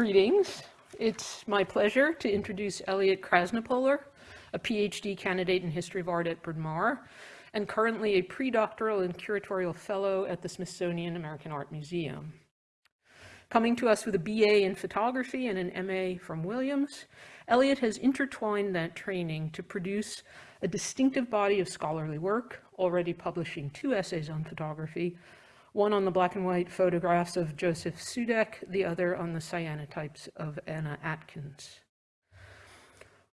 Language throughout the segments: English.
Greetings. It's my pleasure to introduce Elliot Krasnopoler, a PhD candidate in history of art at Bryn Mawr, and currently a pre-doctoral and curatorial fellow at the Smithsonian American Art Museum. Coming to us with a BA in photography and an MA from Williams, Elliot has intertwined that training to produce a distinctive body of scholarly work, already publishing two essays on photography, one on the black and white photographs of Josef Sudek, the other on the cyanotypes of Anna Atkins.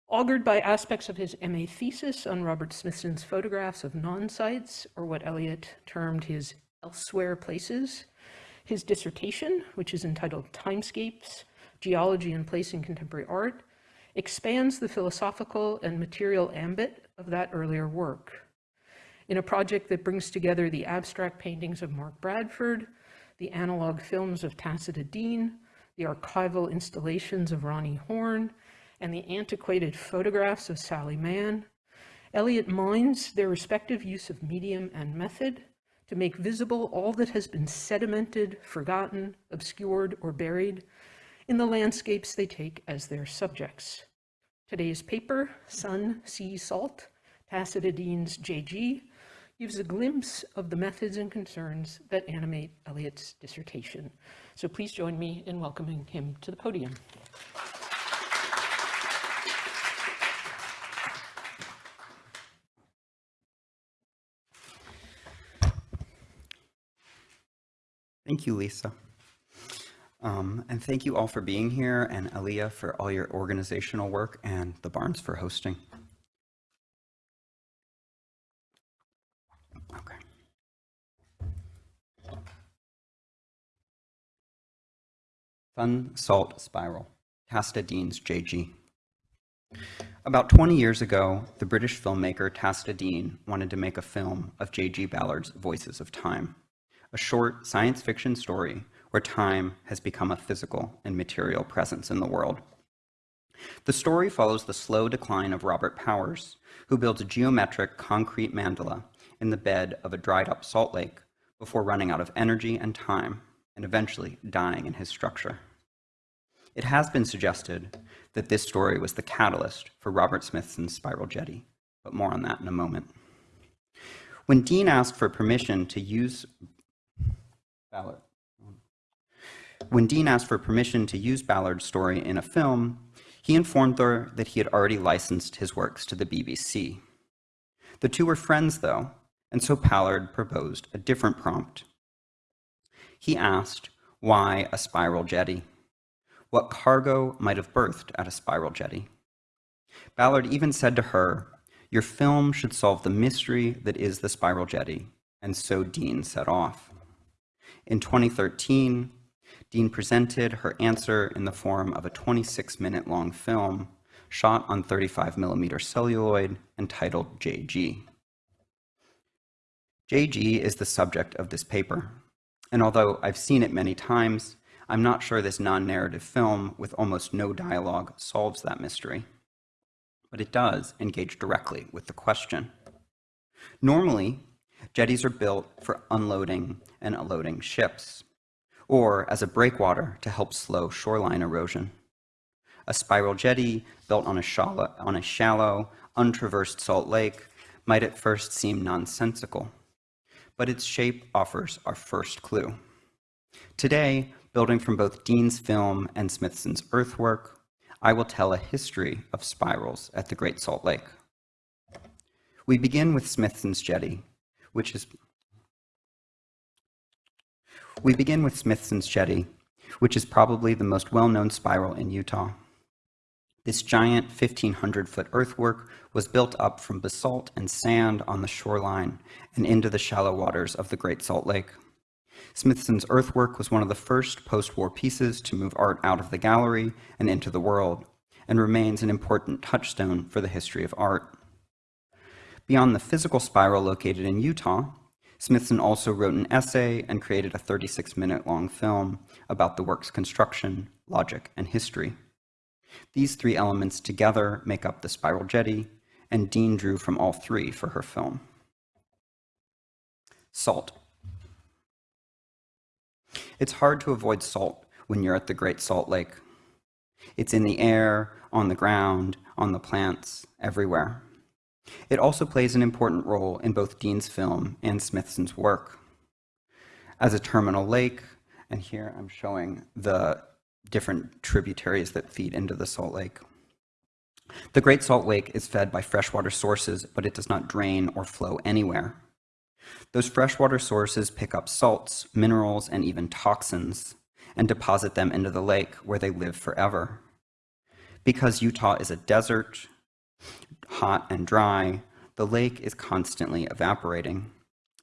Augured by aspects of his MA thesis on Robert Smithson's photographs of non-sites, or what Elliot termed his elsewhere places, his dissertation, which is entitled Timescapes, Geology and Place in Contemporary Art, expands the philosophical and material ambit of that earlier work in a project that brings together the abstract paintings of Mark Bradford, the analog films of Tacita Dean, the archival installations of Roni Horn, and the antiquated photographs of Sally Mann, Elliot mines their respective use of medium and method to make visible all that has been sedimented, forgotten, obscured, or buried in the landscapes they take as their subjects. Today's paper, Sun, Sea, Salt, Tacita Dean's JG, gives a glimpse of the methods and concerns that animate Elliot's dissertation. So please join me in welcoming him to the podium. Thank you, Lisa. Um, and thank you all for being here and Aliyah for all your organizational work and the Barnes for hosting. Sun Salt Spiral, Tacita Dean's JG. About 20 years ago, the British filmmaker Tacita Dean wanted to make a film of J.G. Ballard's Voices of Time, a short science fiction story where time has become a physical and material presence in the world. The story follows the slow decline of Robert Powers, who builds a geometric concrete mandala in the bed of a dried up salt lake before running out of energy and time and eventually dying in his structure. It has been suggested that this story was the catalyst for Robert Smithson's spiral jetty, but more on that in a moment. When Dean asked for permission to use Ballard, when Dean asked for permission to use Ballard's story in a film, he informed her that he had already licensed his works to the BBC. The two were friends, though, and so Ballard proposed a different prompt. He asked, why a spiral jetty? What cargo might have berthed at a spiral jetty? Ballard even said to her, your film should solve the mystery that is the spiral jetty, and so Dean set off. In 2013, Dean presented her answer in the form of a 26 minute long film shot on 35 millimeter celluloid entitled JG. JG is the subject of this paper. And although I've seen it many times, I'm not sure this non-narrative film with almost no dialogue solves that mystery. But it does engage directly with the question. Normally, jetties are built for unloading and unloading ships, or as a breakwater to help slow shoreline erosion. A spiral jetty built on a shallow, on a shallow untraversed salt lake might at first seem nonsensical but its shape offers our first clue. Today, building from both Dean's film and Smithson's earthwork, I will tell a history of spirals at the Great Salt Lake. We begin with Smithson's jetty, which is we begin with Smithson's jetty, which is probably the most well-known spiral in Utah. This giant 1,500 foot earthwork was built up from basalt and sand on the shoreline and into the shallow waters of the Great Salt Lake. Smithson's earthwork was one of the first post-war pieces to move art out of the gallery and into the world, and remains an important touchstone for the history of art. Beyond the physical spiral located in Utah, Smithson also wrote an essay and created a 36-minute long film about the work's construction, logic, and history. These three elements together make up the spiral jetty, and Dean drew from all three for her film. Salt. It's hard to avoid salt when you're at the Great Salt Lake. It's in the air, on the ground, on the plants, everywhere. It also plays an important role in both Dean's film and Smithson's work. As a terminal lake, and here I'm showing the different tributaries that feed into the Salt Lake. The Great Salt Lake is fed by freshwater sources, but it does not drain or flow anywhere. Those freshwater sources pick up salts, minerals, and even toxins and deposit them into the lake where they live forever. Because Utah is a desert, hot and dry, the lake is constantly evaporating.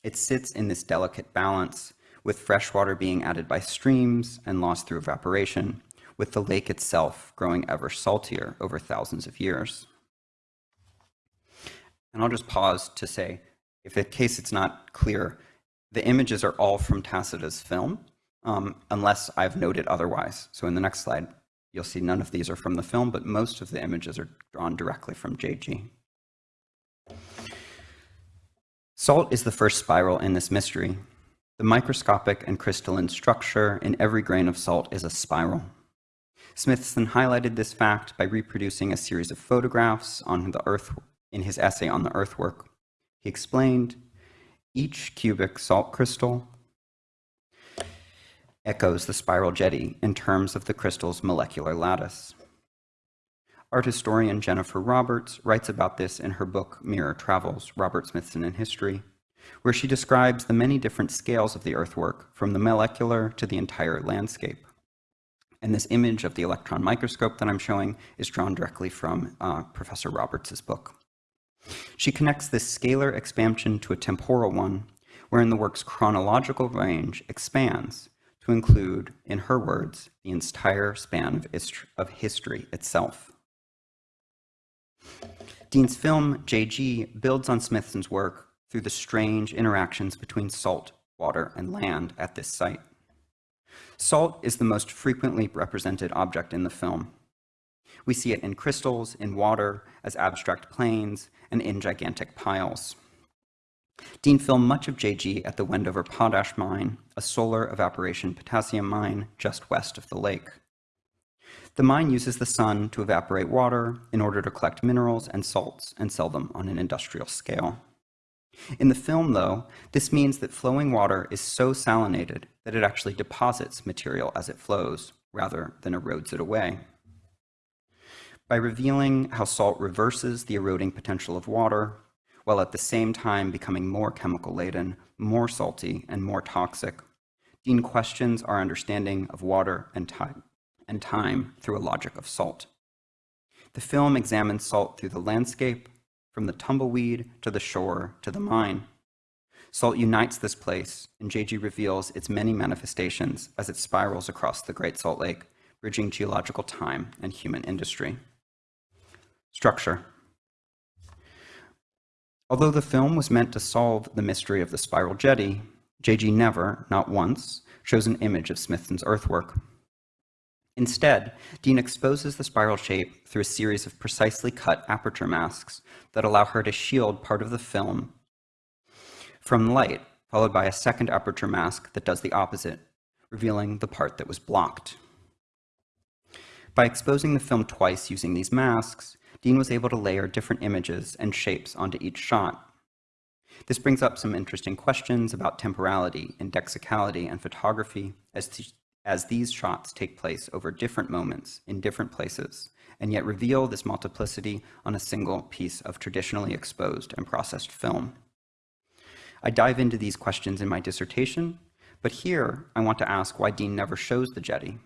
It sits in this delicate balance, with fresh water being added by streams and lost through evaporation, with the lake itself growing ever saltier over thousands of years. And I'll just pause to say, if in case it's not clear, the images are all from Tacita's film, um, unless I've noted otherwise. So in the next slide, you'll see none of these are from the film, but most of the images are drawn directly from JG. Salt is the first spiral in this mystery. The microscopic and crystalline structure in every grain of salt is a spiral. Smithson highlighted this fact by reproducing a series of photographs on the earth in his essay on the earthwork. He explained, each cubic salt crystal echoes the spiral jetty in terms of the crystal's molecular lattice. Art historian Jennifer Roberts writes about this in her book Mirror Travels, Robert Smithson in History, where she describes the many different scales of the earthwork, from the molecular to the entire landscape. And this image of the electron microscope that I'm showing is drawn directly from uh, Professor Roberts' book. She connects this scalar expansion to a temporal one, wherein the work's chronological range expands to include, in her words, the entire span of, history itself. Dean's film, JG, builds on Smithson's work through the strange interactions between salt, water, and land at this site. Salt is the most frequently represented object in the film. We see it in crystals, in water, as abstract planes, and in gigantic piles. Dean filmed much of JG at the Wendover Potash Mine, a solar evaporation potassium mine just west of the lake. The mine uses the sun to evaporate water in order to collect minerals and salts and sell them on an industrial scale. In the film, though, this means that flowing water is so salinated that it actually deposits material as it flows, rather than erodes it away. By revealing how salt reverses the eroding potential of water, while at the same time becoming more chemical laden, more salty, and more toxic. Dean questions our understanding of water and time, and time through a logic of salt. The film examines salt through the landscape, from the tumbleweed to the shore to the mine. Salt unites this place, and JG reveals its many manifestations as it spirals across the Great Salt Lake, bridging geological time and human industry. Structure. Although the film was meant to solve the mystery of the spiral jetty, J.G. never, not once, shows an image of Smithson's earthwork. Instead, Dean exposes the spiral shape through a series of precisely cut aperture masks that allow her to shield part of the film from light, followed by a second aperture mask that does the opposite, revealing the part that was blocked. By exposing the film twice using these masks, Dean was able to layer different images and shapes onto each shot. This brings up some interesting questions about temporality, indexicality, and photography as, as these shots take place over different moments in different places, and yet reveal this multiplicity on a single piece of traditionally exposed and processed film. I dive into these questions in my dissertation, but here I want to ask why Dean never shows the jetty,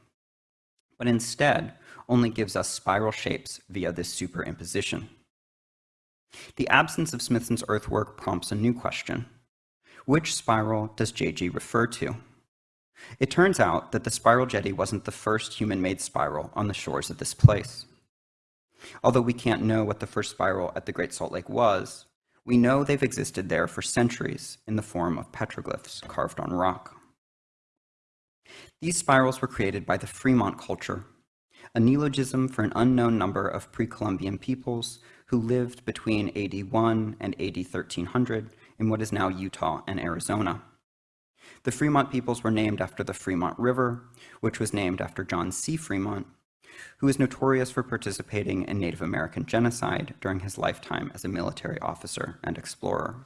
but instead only gives us spiral shapes via this superimposition. The absence of Smithson's earthwork prompts a new question. Which spiral does JG refer to? It turns out that the spiral jetty wasn't the first human-made spiral on the shores of this place. Although we can't know what the first spiral at the Great Salt Lake was, we know they've existed there for centuries in the form of petroglyphs carved on rock. These spirals were created by the Fremont culture a neologism for an unknown number of pre-Columbian peoples who lived between AD 1 and AD 1300 in what is now Utah and Arizona. The Fremont peoples were named after the Fremont River, which was named after John C. Fremont, who is notorious for participating in Native American genocide during his lifetime as a military officer and explorer.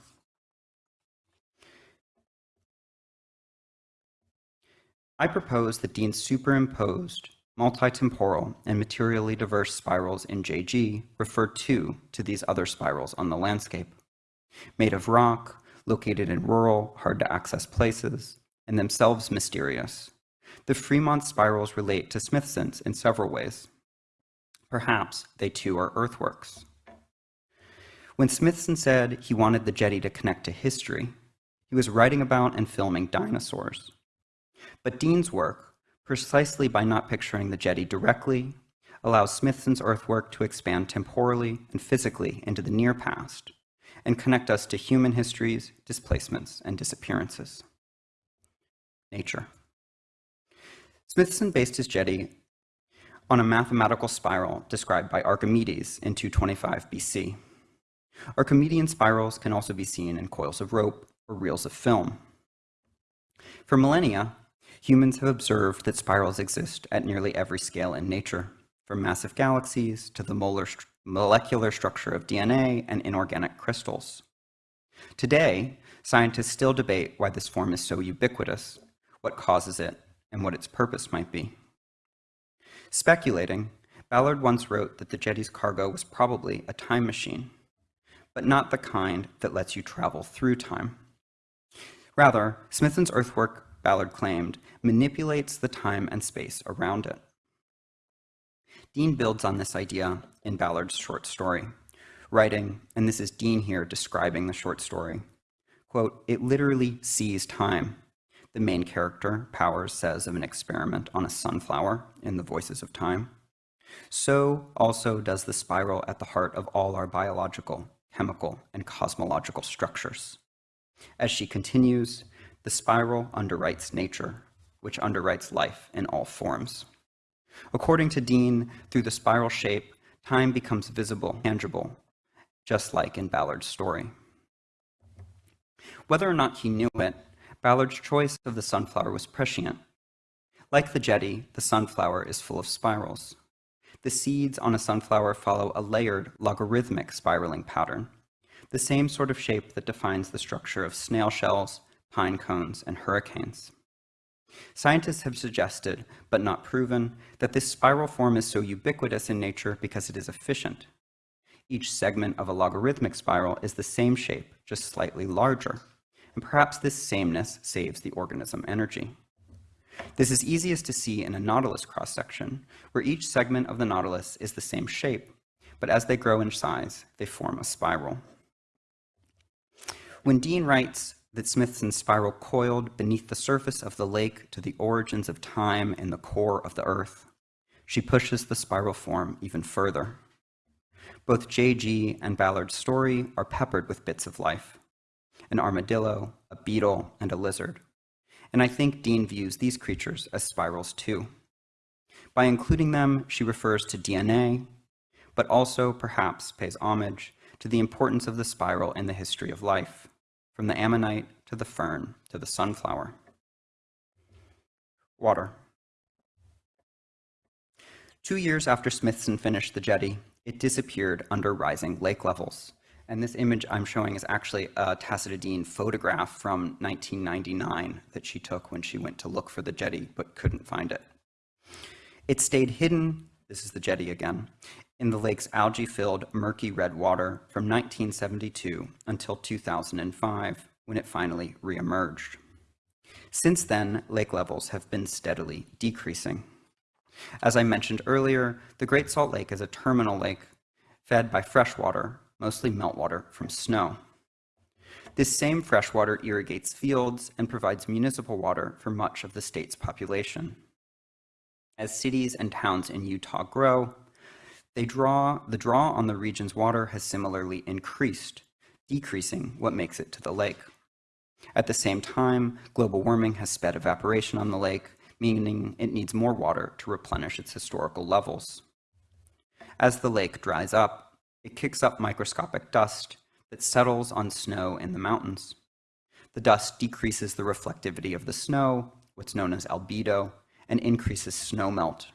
I propose that Dean superimposed multitemporal and materially diverse spirals in JG refer to to these other spirals on the landscape. Made of rock, located in rural, hard to access places, and themselves mysterious, the Fremont spirals relate to Smithson's in several ways. Perhaps they too are earthworks. When Smithson said he wanted the jetty to connect to history, he was writing about and filming dinosaurs. But Dean's work, precisely by not picturing the jetty directly, allows Smithson's earthwork to expand temporally and physically into the near past and connect us to human histories, displacements, and disappearances. Nature. Smithson based his jetty on a mathematical spiral described by Archimedes in 225 BC. Archimedean spirals can also be seen in coils of rope or reels of film. For millennia, humans have observed that spirals exist at nearly every scale in nature, from massive galaxies to the molecular structure of DNA and inorganic crystals. Today, scientists still debate why this form is so ubiquitous, what causes it, and what its purpose might be. Speculating, Ballard once wrote that the jetty's cargo was probably a time machine, but not the kind that lets you travel through time. Rather, Smithson's earthwork Ballard claimed, manipulates the time and space around it. Dean builds on this idea in Ballard's short story, writing, and this is Dean here describing the short story, quote, it literally sees time. The main character, Powers, says of an experiment on a sunflower in The Voices of Time. So also does the spiral at the heart of all our biological, chemical, and cosmological structures. As she continues, the spiral underwrites nature, which underwrites life in all forms. According to Dean, through the spiral shape, time becomes visible, tangible, just like in Ballard's story. Whether or not he knew it, Ballard's choice of the sunflower was prescient. Like the jetty, the sunflower is full of spirals. The seeds on a sunflower follow a layered, logarithmic spiraling pattern, the same sort of shape that defines the structure of snail shells, pine cones, and hurricanes. Scientists have suggested, but not proven, that this spiral form is so ubiquitous in nature because it is efficient. Each segment of a logarithmic spiral is the same shape, just slightly larger, and perhaps this sameness saves the organism energy. This is easiest to see in a nautilus cross-section, where each segment of the nautilus is the same shape, but as they grow in size, they form a spiral. When Dean writes, that Smithson's spiral coiled beneath the surface of the lake to the origins of time and the core of the earth. She pushes the spiral form even further. Both J.G. and Ballard's story are peppered with bits of life an armadillo, a beetle, and a lizard. And I think Dean views these creatures as spirals too. By including them, she refers to DNA, but also perhaps pays homage to the importance of the spiral in the history of life from the ammonite to the fern to the sunflower. Water. Two years after Smithson finished the jetty, it disappeared under rising lake levels. And this image I'm showing is actually a Tacita Dean photograph from 1999 that she took when she went to look for the jetty but couldn't find it. It stayed hidden, this is the jetty again, in the lake's algae-filled murky red water from 1972 until 2005, when it finally reemerged. Since then, lake levels have been steadily decreasing. As I mentioned earlier, the Great Salt Lake is a terminal lake fed by fresh water, mostly meltwater from snow. This same freshwater irrigates fields and provides municipal water for much of the state's population. As cities and towns in Utah grow, they draw, the draw on the region's water has similarly increased, decreasing what makes it to the lake. At the same time, global warming has sped evaporation on the lake, meaning it needs more water to replenish its historical levels. As the lake dries up, it kicks up microscopic dust that settles on snow in the mountains. The dust decreases the reflectivity of the snow, what's known as albedo, and increases snow melt,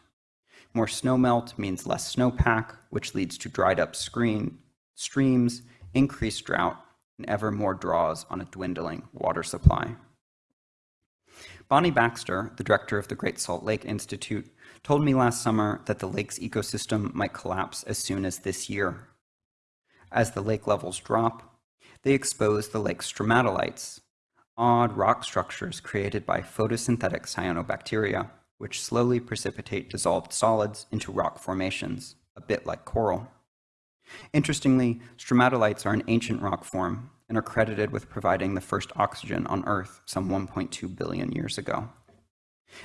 More snowmelt means less snowpack, which leads to dried up screen, streams, increased drought, and ever more draws on a dwindling water supply. Bonnie Baxter, the director of the Great Salt Lake Institute, told me last summer that the lake's ecosystem might collapse as soon as this year. As the lake levels drop, they expose the lake's stromatolites, odd rock structures created by photosynthetic cyanobacteria, which slowly precipitate dissolved solids into rock formations, a bit like coral. Interestingly, stromatolites are an ancient rock form and are credited with providing the first oxygen on Earth some 1.2 billion years ago.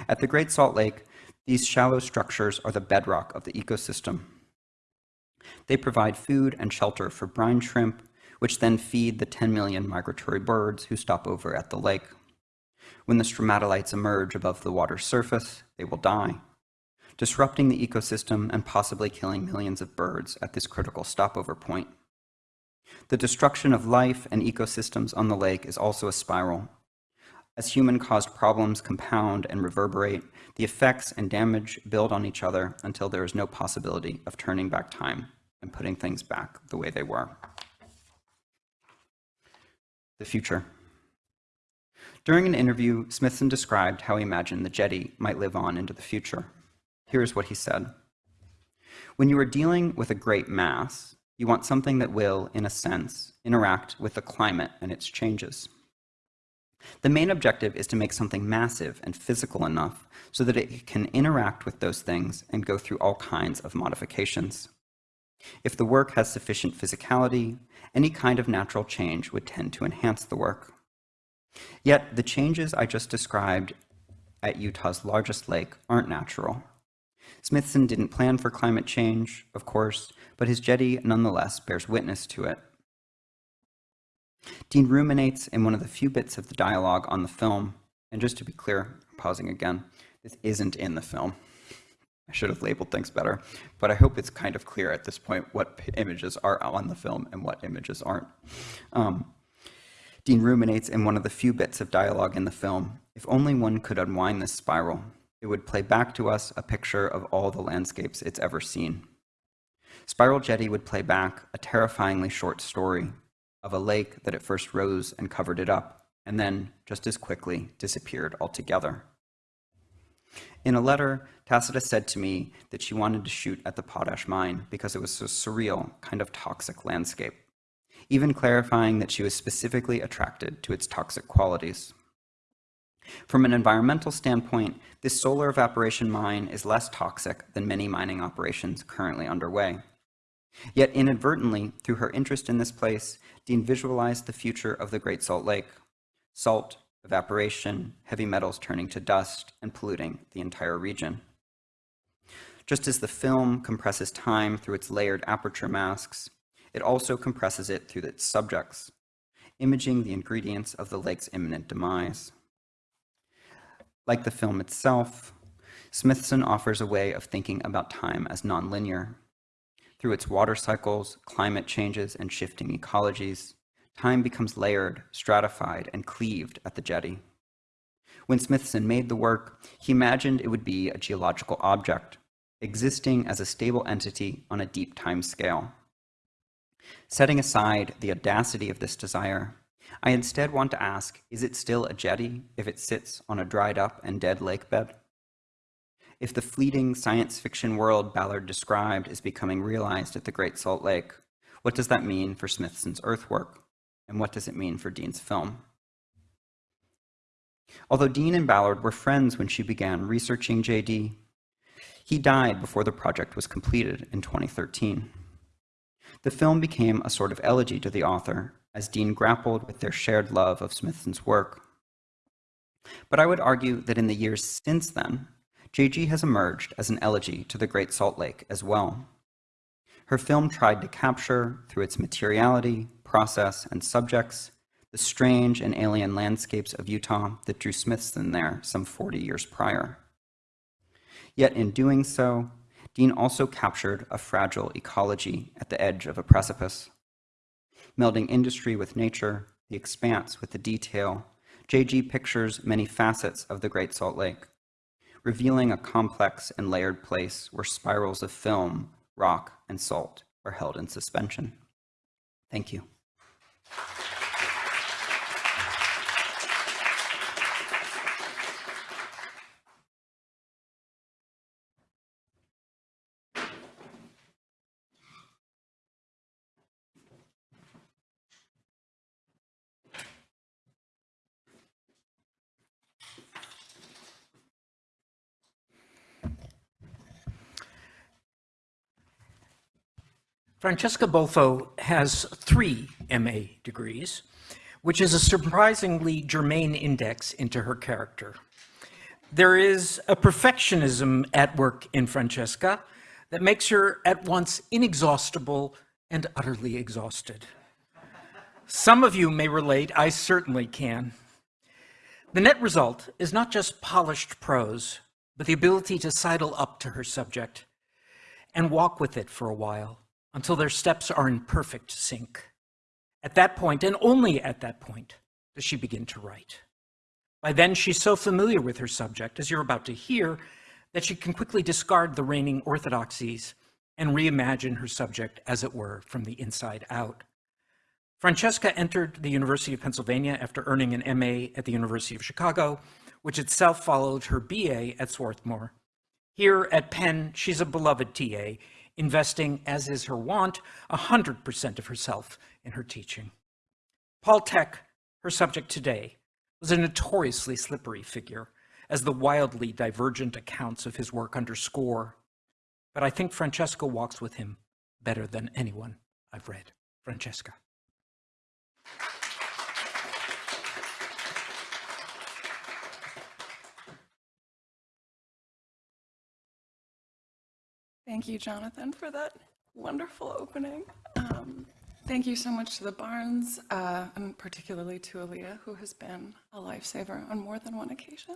At the Great Salt Lake, these shallow structures are the bedrock of the ecosystem. They provide food and shelter for brine shrimp, which then feed the 10 million migratory birds who stop over at the lake. When the stromatolites emerge above the water's surface, they will die, disrupting the ecosystem and possibly killing millions of birds at this critical stopover point. The destruction of life and ecosystems on the lake is also a spiral. As human-caused problems compound and reverberate, the effects and damage build on each other until there is no possibility of turning back time and putting things back the way they were. The future. During an interview, Smithson described how he imagined the jetty might live on into the future. Here's what he said. When you are dealing with a great mass, you want something that will, in a sense, interact with the climate and its changes. The main objective is to make something massive and physical enough so that it can interact with those things and go through all kinds of modifications. If the work has sufficient physicality, any kind of natural change would tend to enhance the work. Yet the changes I just described at Utah's largest lake aren't natural. Smithson didn't plan for climate change, of course, but his jetty nonetheless bears witness to it. Dean ruminates in one of the few bits of the dialogue on the film, and just to be clear, pausing again, this isn't in the film. I should have labeled things better, but I hope it's kind of clear at this point what images are on the film and what images aren't. Um, Dean ruminates in one of the few bits of dialogue in the film, if only one could unwind this spiral, it would play back to us a picture of all the landscapes it's ever seen. Spiral Jetty would play back a terrifyingly short story of a lake that at first rose and covered it up, and then, just as quickly, disappeared altogether. In a letter, Tacita said to me that she wanted to shoot at the potash mine because it was a surreal, kind of toxic landscape, even clarifying that she was specifically attracted to its toxic qualities. From an environmental standpoint, this solar evaporation mine is less toxic than many mining operations currently underway. Yet inadvertently, through her interest in this place, Dean visualized the future of the Great Salt Lake. Salt, evaporation, heavy metals turning to dust, and polluting the entire region. Just as the film compresses time through its layered aperture masks, it also compresses it through its subjects, imaging the ingredients of the lake's imminent demise. Like the film itself, Smithson offers a way of thinking about time as nonlinear. Through its water cycles, climate changes, and shifting ecologies, time becomes layered, stratified, and cleaved at the jetty. When Smithson made the work, he imagined it would be a geological object, existing as a stable entity on a deep time scale. Setting aside the audacity of this desire, I instead want to ask, is it still a jetty if it sits on a dried up and dead lake bed? If the fleeting science fiction world Ballard described is becoming realized at the Great Salt Lake, what does that mean for Smithson's earthwork? And what does it mean for Dean's film? Although Dean and Ballard were friends when she began researching JG, he died before the project was completed in 2013. The film became a sort of elegy to the author as Dean grappled with their shared love of Smithson's work. But I would argue that in the years since then, JG has emerged as an elegy to the Great Salt Lake as well. Her film tried to capture, through its materiality, process, and subjects, the strange and alien landscapes of Utah that drew Smithson there some 40 years prior. Yet in doing so, Dean also captured a fragile ecology at the edge of a precipice. Melding industry with nature, the expanse with the detail, JG pictures many facets of the Great Salt Lake. revealing a complex and layered place where spirals of film, rock, and salt are held in suspension. Thank you. Francesca Bolfo has three MA degrees, which is a surprisingly germane index into her character. There is a perfectionism at work in Francesca that makes her at once inexhaustible and utterly exhausted. Some of you may relate, I certainly can. The net result is not just polished prose, but the ability to sidle up to her subject and walk with it for a while until their steps are in perfect sync. At that point, and only at that point, does she begin to write. By then, she's so familiar with her subject, as you're about to hear, that she can quickly discard the reigning orthodoxies and reimagine her subject, as it were, from the inside out. Francesca entered the University of Pennsylvania after earning an MA at the University of Chicago, which itself followed her BA at Swarthmore. Here at Penn, she's a beloved TA, investing, as is her wont, 100% of herself in her teaching. Paul Thek, her subject today, was a notoriously slippery figure, as the wildly divergent accounts of his work underscore. But I think Francesca walks with him better than anyone I've read. Francesca. Thank you, Jonathan, for that wonderful opening. Um, thank you so much to the Barnes, uh, and particularly to Aaliyah, who has been a lifesaver on more than one occasion.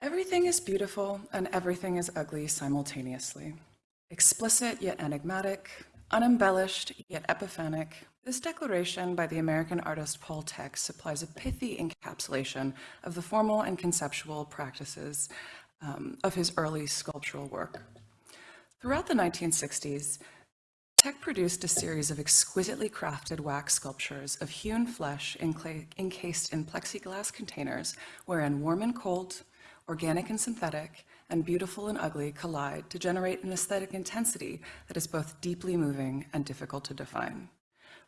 Everything is beautiful and everything is ugly simultaneously. Explicit yet enigmatic, unembellished yet epiphanic, this declaration by the American artist Paul Thek supplies a pithy encapsulation of the formal and conceptual practices um, of his early sculptural work. Throughout the 1960s, Thek produced a series of exquisitely crafted wax sculptures of hewn flesh encased in plexiglass containers wherein warm and cold, organic and synthetic, and beautiful and ugly collide to generate an aesthetic intensity that is both deeply moving and difficult to define.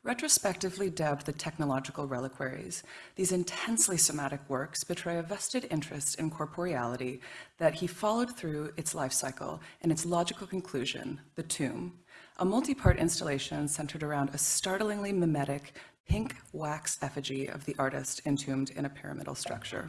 Retrospectively dubbed the technological reliquaries, these intensely somatic works betray a vested interest in corporeality that he followed through its life cycle in its logical conclusion, the tomb, a multi-part installation centered around a startlingly mimetic pink wax effigy of the artist entombed in a pyramidal structure.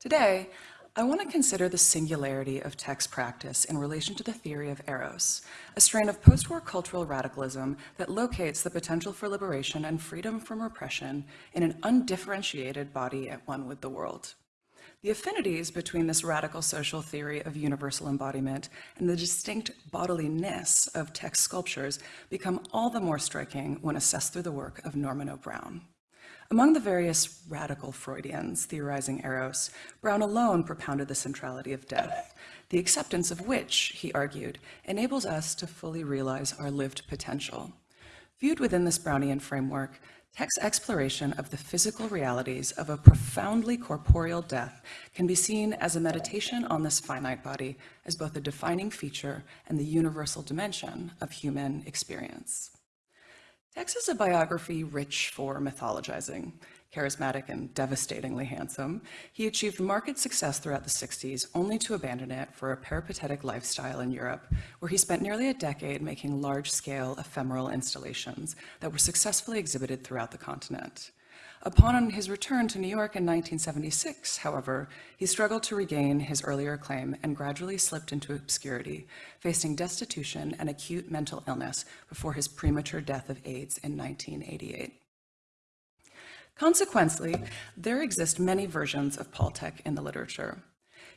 Today, I want to consider the singularity of Thek's practice in relation to the theory of eros, a strain of post-war cultural radicalism that locates the potential for liberation and freedom from repression in an undifferentiated body at one with the world. The affinities between this radical social theory of universal embodiment and the distinct bodiliness of Thek's sculptures become all the more striking when assessed through the work of Norman O. Among the various radical Freudians theorizing Eros, Brown alone propounded the centrality of death, the acceptance of which, he argued, enables us to fully realize our lived potential. Viewed within this Brownian framework, Thek's exploration of the physical realities of a profoundly corporeal death can be seen as a meditation on this finite body as both a defining feature and the universal dimension of human experience. Thek's is a biography rich for mythologizing. Charismatic and devastatingly handsome, he achieved marked success throughout the 60s, only to abandon it for a peripatetic lifestyle in Europe, where he spent nearly a decade making large-scale ephemeral installations that were successfully exhibited throughout the continent. Upon his return to New York in 1976, however, he struggled to regain his earlier claim and gradually slipped into obscurity, facing destitution and acute mental illness before his premature death of AIDS in 1988. Consequently, there exist many versions of Paul Thek in the literature.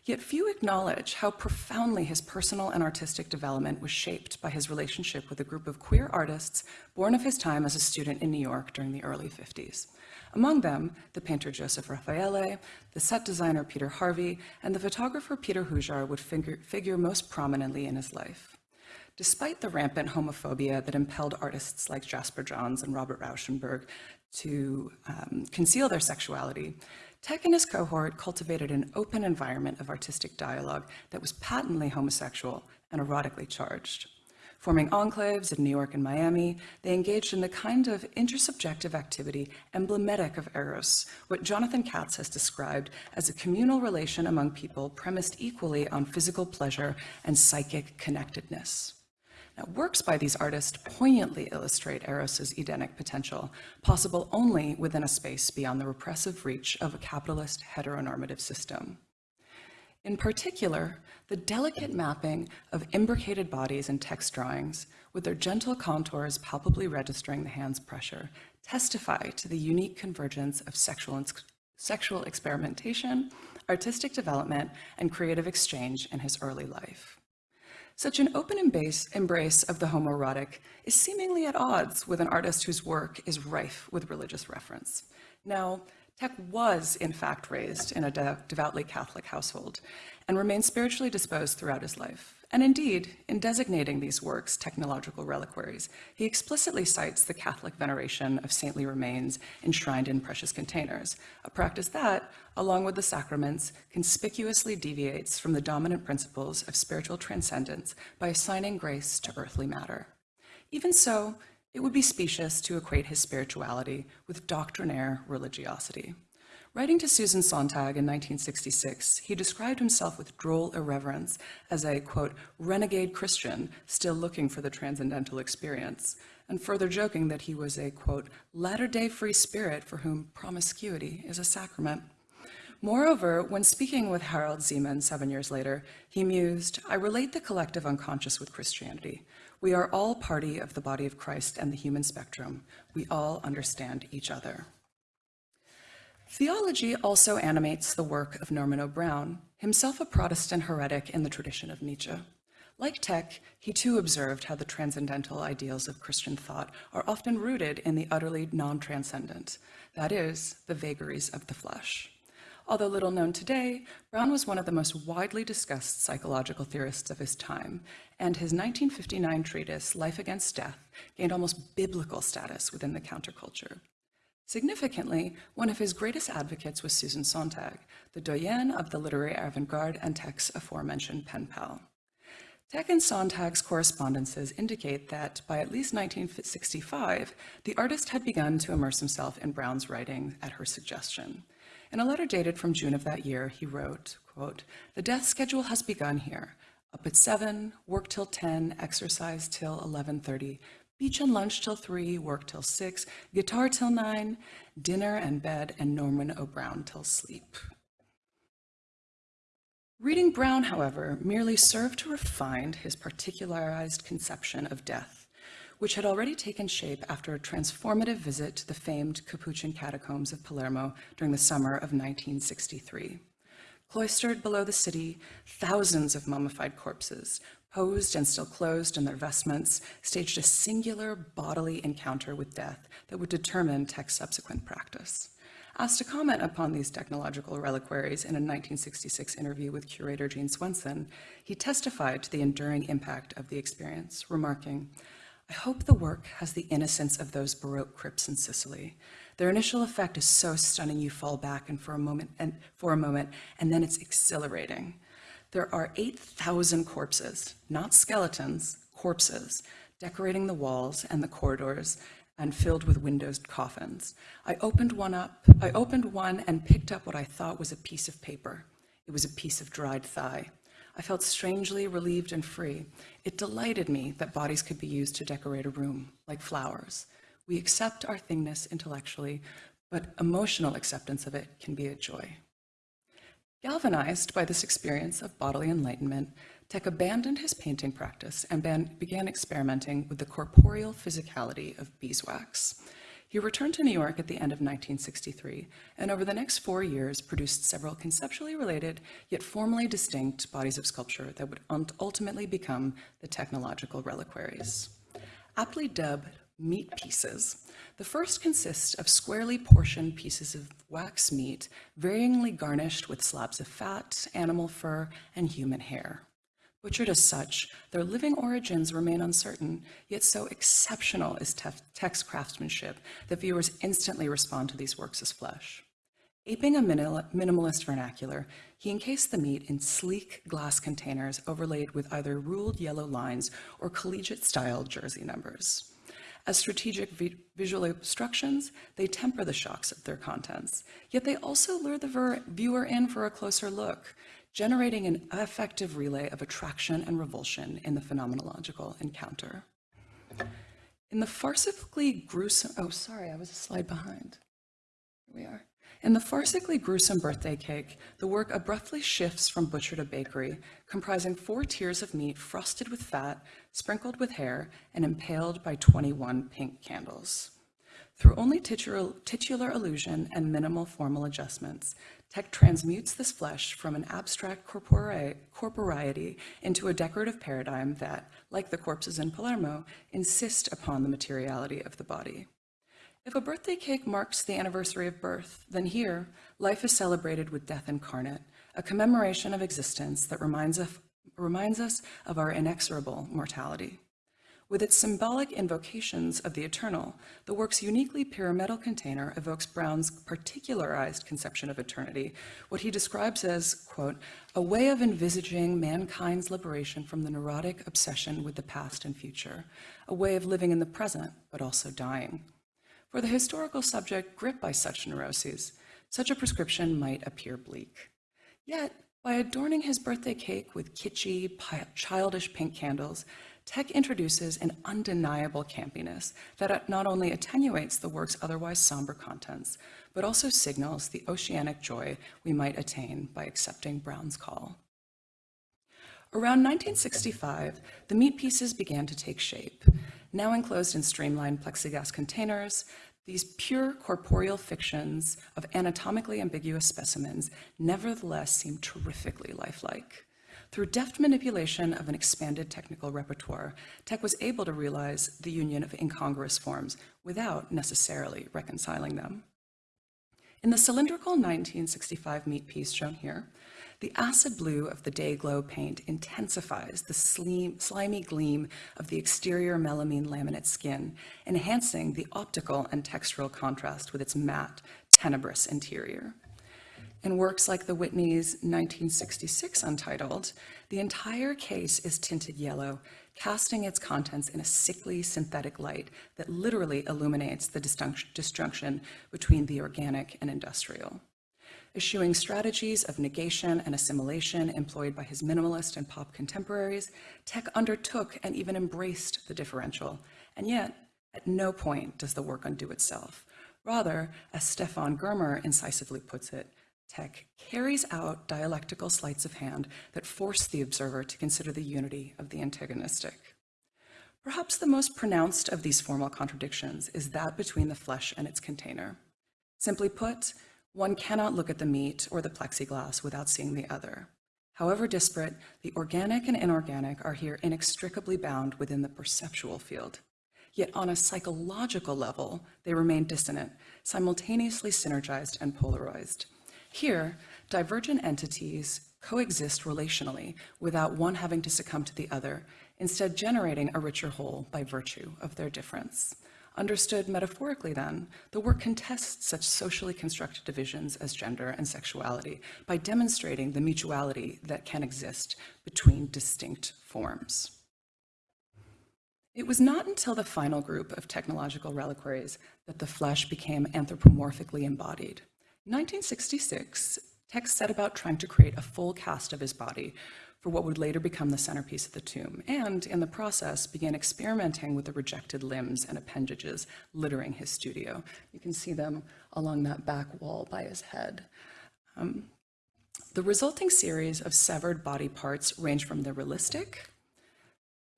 Yet few acknowledge how profoundly his personal and artistic development was shaped by his relationship with a group of queer artists born of his time as a student in New York during the early 50s. Among them, the painter Joseph Raffaele, the set designer Peter Harvey, and the photographer Peter Hujar would figure, figure most prominently in his life. Despite the rampant homophobia that impelled artists like Jasper Johns and Robert Rauschenberg to um, conceal their sexuality, Thek and his cohort cultivated an open environment of artistic dialogue that was patently homosexual and erotically charged. Forming enclaves in New York and Miami, they engaged in the kind of intersubjective activity emblematic of Eros, what Jonathan Katz has described as a communal relation among people premised equally on physical pleasure and psychic connectedness. Now, works by these artists poignantly illustrate Eros's Edenic potential, possible only within a space beyond the repressive reach of a capitalist heteronormative system. In particular, the delicate mapping of imbricated bodies in Thek's drawings, with their gentle contours palpably registering the hand's pressure, testify to the unique convergence of sexual, sexual experimentation, artistic development, and creative exchange in his early life. Such an open embrace of the homoerotic is seemingly at odds with an artist whose work is rife with religious reference. Now, Thek was, in fact, raised in a devoutly Catholic household and remained spiritually disposed throughout his life. And indeed, in designating these works technological reliquaries, he explicitly cites the Catholic veneration of saintly remains enshrined in precious containers, a practice that, along with the sacraments, conspicuously deviates from the dominant principles of spiritual transcendence by assigning grace to earthly matter. Even so, it would be specious to equate his spirituality with doctrinaire religiosity. Writing to Susan Sontag in 1966, he described himself with droll irreverence as a, quote, renegade Christian still looking for the transcendental experience, and further joking that he was a, quote, latter-day free spirit for whom promiscuity is a sacrament. Moreover, when speaking with Harald Szeemann seven years later, he mused, I relate the collective unconscious with Christianity. We are all party of the body of Christ and the human spectrum. We all understand each other. Theology also animates the work of Norman O. Brown, himself a Protestant heretic in the tradition of Nietzsche. Like Thek, he too observed how the transcendental ideals of Christian thought are often rooted in the utterly non-transcendent, that is, the vagaries of the flesh. Although little known today, Brown was one of the most widely discussed psychological theorists of his time, and his 1959 treatise, Life Against Death, gained almost biblical status within the counterculture. Significantly, one of his greatest advocates was Susan Sontag, the doyenne of the literary avant-garde and Thek's aforementioned pen pal. Thek and Sontag's correspondences indicate that by at least 1965, the artist had begun to immerse himself in Brown's writing at her suggestion. In a letter dated from June of that year, he wrote, quote, the death schedule has begun here. Up at 7, work till 10, exercise till 11.30, Beach and lunch till three, work till six, guitar till nine, dinner and bed, and Norman O. Brown till sleep. Reading Brown, however, merely served to refine his particularized conception of death, which had already taken shape after a transformative visit to the famed Capuchin catacombs of Palermo during the summer of 1963. Cloistered below the city, thousands of mummified corpses, posed and still closed in their vestments, staged a singular bodily encounter with death that would determine Thek's subsequent practice. Asked to comment upon these technological reliquaries in a 1966 interview with curator Gene Swenson, he testified to the enduring impact of the experience, remarking, I hope the work has the innocence of those Baroque crypts in Sicily. Their initial effect is so stunning you fall back and for a moment and for a moment, and then it's exhilarating. There are 8,000 corpses, not skeletons, corpses, decorating the walls and the corridors and filled with windowed coffins. I opened one up, I opened one and picked up what I thought was a piece of paper. It was a piece of dried thigh. I felt strangely relieved and free. It delighted me that bodies could be used to decorate a room, like flowers. We accept our thingness intellectually, but emotional acceptance of it can be a joy. Galvanized by this experience of bodily enlightenment, Thek abandoned his painting practice and began experimenting with the corporeal physicality of beeswax. He returned to New York at the end of 1963, and over the next four years produced several conceptually related, yet formally distinct bodies of sculpture that would ultimately become the technological reliquaries. Aptly dubbed meat pieces, the first consists of squarely portioned pieces of wax meat, varyingly garnished with slabs of fat, animal fur, and human hair. Butchered as such, their living origins remain uncertain, yet so exceptional is Thek's craftsmanship that viewers instantly respond to these works as flesh. Aping a minimalist vernacular, he encased the meat in sleek glass containers overlaid with either ruled yellow lines or collegiate-style jersey numbers. As strategic vi visual obstructions, they temper the shocks of their contents, yet they also lure the viewer in for a closer look, generating an effective relay of attraction and revulsion in the phenomenological encounter. In the farcically gruesome, oh, sorry, I was a slide behind. Here we are. In the farcically gruesome birthday cake, the work abruptly shifts from butcher to bakery, comprising four tiers of meat frosted with fat, sprinkled with hair, and impaled by 21 pink candles. Through only titular, titular illusion and minimal formal adjustments, Thek transmutes this flesh from an abstract corpori corporeity into a decorative paradigm that, like the corpses in Palermo, insist upon the materiality of the body. If a birthday cake marks the anniversary of birth, then here, life is celebrated with death incarnate, a commemoration of existence that reminds, reminds us of our inexorable mortality. With its symbolic invocations of the eternal, the work's uniquely pyramidal container evokes Brown's particularized conception of eternity, what he describes as, quote, a way of envisaging mankind's liberation from the neurotic obsession with the past and future, a way of living in the present, but also dying. For the historical subject gripped by such neuroses, such a prescription might appear bleak. Yet, by adorning his birthday cake with kitschy, childish pink candles, Thek introduces an undeniable campiness that not only attenuates the work's otherwise somber contents, but also signals the oceanic joy we might attain by accepting Brown's call. Around 1965, the meat pieces began to take shape. Now enclosed in streamlined plexiglass containers, these pure corporeal fictions of anatomically ambiguous specimens nevertheless seem terrifically lifelike. Through deft manipulation of an expanded technical repertoire, Thek was able to realize the union of incongruous forms without necessarily reconciling them. In the cylindrical 1965 meat piece shown here, the acid blue of the Day-Glo paint intensifies the slimy gleam of the exterior melamine laminate skin, enhancing the optical and textural contrast with its matte, tenebrous interior. In works like the Whitney's 1966 Untitled, the entire case is tinted yellow, casting its contents in a sickly synthetic light that literally illuminates the disjunction between the organic and industrial. Eschewing strategies of negation and assimilation employed by his minimalist and pop contemporaries, Thek undertook and even embraced the differential, and yet, at no point does the work undo itself. Rather, as Stefan Germer incisively puts it, Carries out dialectical sleights of hand that force the observer to consider the unity of the antagonistic. Perhaps the most pronounced of these formal contradictions is that between the flesh and its container. Simply put, one cannot look at the meat or the plexiglass without seeing the other. However disparate, the organic and inorganic are here inextricably bound within the perceptual field. Yet on a psychological level, they remain dissonant, simultaneously synergized and polarized. Here, divergent entities coexist relationally without one having to succumb to the other, instead generating a richer whole by virtue of their difference. Understood metaphorically then, the work contests such socially constructed divisions as gender and sexuality by demonstrating the mutuality that can exist between distinct forms. It was not until the final group of technological reliquaries that the flesh became anthropomorphically embodied. 1966, Thek set about trying to create a full cast of his body for what would later become the centerpiece of the tomb, and in the process began experimenting with the rejected limbs and appendages littering his studio. You can see them along that back wall by his head. Um, the resulting series of severed body parts range from the realistic,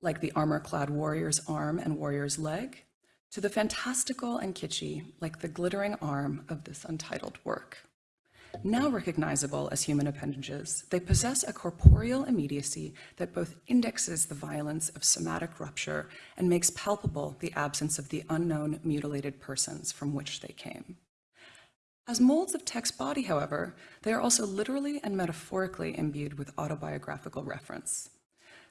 like the armor-clad warrior's arm and warrior's leg, to the fantastical and kitschy, like the glittering arm of this untitled work. Now recognizable as human appendages, they possess a corporeal immediacy that both indexes the violence of somatic rupture and makes palpable the absence of the unknown mutilated persons from which they came. As molds of Thek's body, however, they are also literally and metaphorically imbued with autobiographical reference.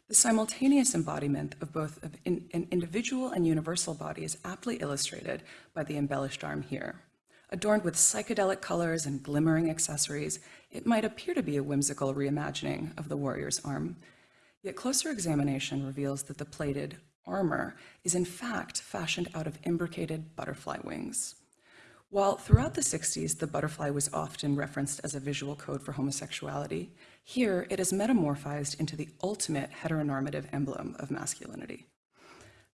The simultaneous embodiment of both an individual and universal body is aptly illustrated by the embellished arm here. Adorned with psychedelic colors and glimmering accessories, it might appear to be a whimsical reimagining of the warrior's arm. Yet closer examination reveals that the plated armor is in fact fashioned out of imbricated butterfly wings. While throughout the 60s, the butterfly was often referenced as a visual code for homosexuality, here it is metamorphized into the ultimate heteronormative emblem of masculinity,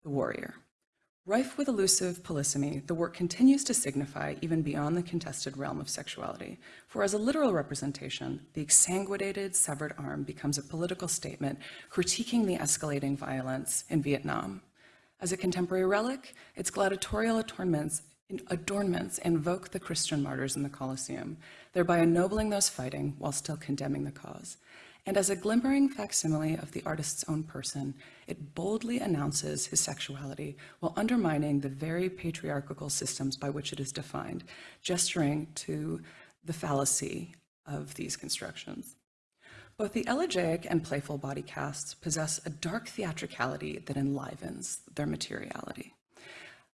the warrior. Rife with elusive polysemy, the work continues to signify even beyond the contested realm of sexuality, for as a literal representation, the exsanguinated severed arm becomes a political statement critiquing the escalating violence in Vietnam. As a contemporary relic, its gladiatorial adornments, adornments invoke the Christian martyrs in the Colosseum, thereby ennobling those fighting while still condemning the cause. And as a glimmering facsimile of the artist's own person, it boldly announces his sexuality while undermining the very patriarchal systems by which it is defined, gesturing to the fallacy of these constructions. Both the elegiac and playful body casts possess a dark theatricality that enlivens their materiality.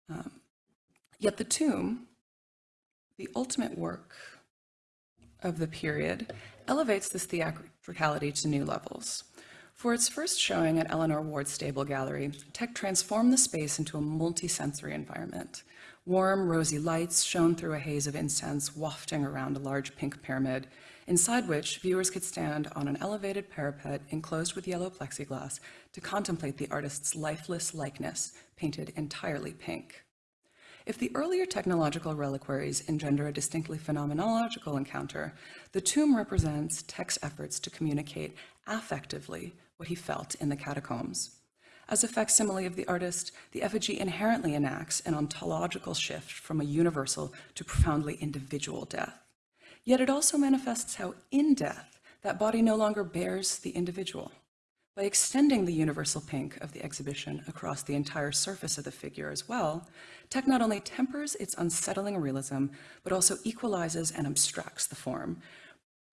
Um, yet the tomb, the ultimate work of the period, elevates this theatricality to new levels. For its first showing at Eleanor Ward's Stable Gallery, Thek transformed the space into a multi-sensory environment. Warm, rosy lights shone through a haze of incense wafting around a large pink pyramid, inside which viewers could stand on an elevated parapet enclosed with yellow plexiglass to contemplate the artist's lifeless likeness, painted entirely pink. If the earlier technological reliquaries engender a distinctly phenomenological encounter, the tomb represents Thek's efforts to communicate affectively what he felt in the catacombs. As a facsimile of the artist, the effigy inherently enacts an ontological shift from a universal to profoundly individual death. Yet it also manifests how in death, that body no longer bears the individual. By extending the universal pink of the exhibition across the entire surface of the figure as well, Thek not only tempers its unsettling realism, but also equalizes and abstracts the form,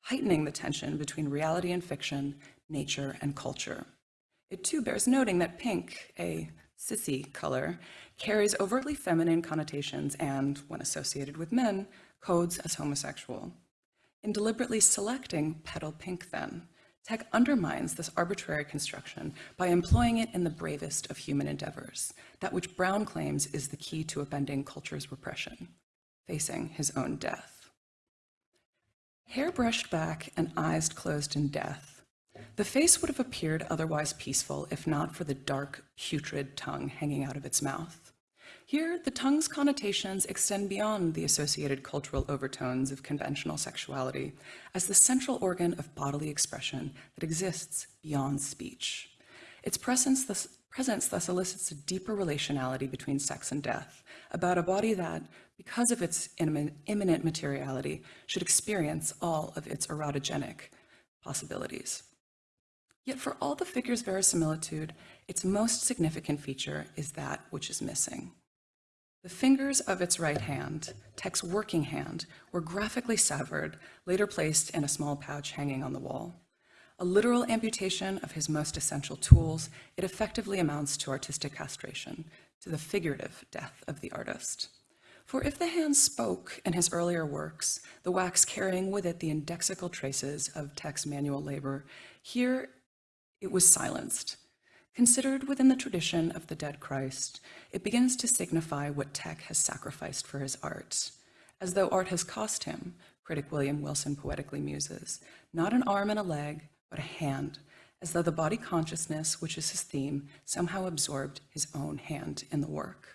heightening the tension between reality and fiction, nature and culture. It too bears noting that pink, a sissy color, carries overtly feminine connotations and, when associated with men, codes as homosexual. In deliberately selecting petal pink then, Thek undermines this arbitrary construction by employing it in the bravest of human endeavors, that which Brown claims is the key to upending culture's repression, facing his own death. Hair brushed back and eyes closed in death, the face would have appeared otherwise peaceful if not for the dark, putrid tongue hanging out of its mouth. Here, the tongue's connotations extend beyond the associated cultural overtones of conventional sexuality as the central organ of bodily expression that exists beyond speech. Its presence thus, presence thus elicits a deeper relationality between sex and death, about a body that, because of its imminent materiality, should experience all of its erotogenic possibilities. Yet for all the figure's verisimilitude, its most significant feature is that which is missing. The fingers of its right hand, Thek's working hand, were graphically severed, later placed in a small pouch hanging on the wall. A literal amputation of his most essential tools, it effectively amounts to artistic castration, to the figurative death of the artist. For if the hand spoke in his earlier works, the wax carrying with it the indexical traces of Thek's manual labor, here it was silenced, Considered within the tradition of the dead Christ, it begins to signify what Thek has sacrificed for his art, as though art has cost him, critic William Wilson poetically muses, not an arm and a leg, but a hand, as though the body consciousness, which is his theme, somehow absorbed his own hand in the work.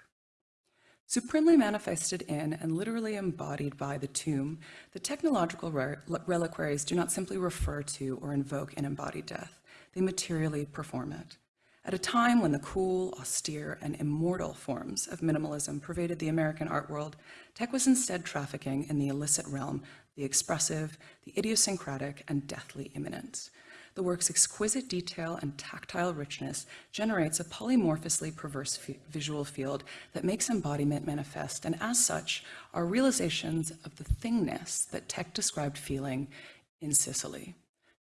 Supremely manifested in and literally embodied by the tomb, the technological reliquaries do not simply refer to or invoke an embodied death, they materially perform it. At a time when the cool, austere, and immortal forms of minimalism pervaded the American art world, Thek was instead trafficking in the illicit realm, the expressive, the idiosyncratic, and deathly imminent. The work's exquisite detail and tactile richness generates a polymorphously perverse visual field that makes embodiment manifest, and as such, are realizations of the thingness that Thek described feeling in Sicily.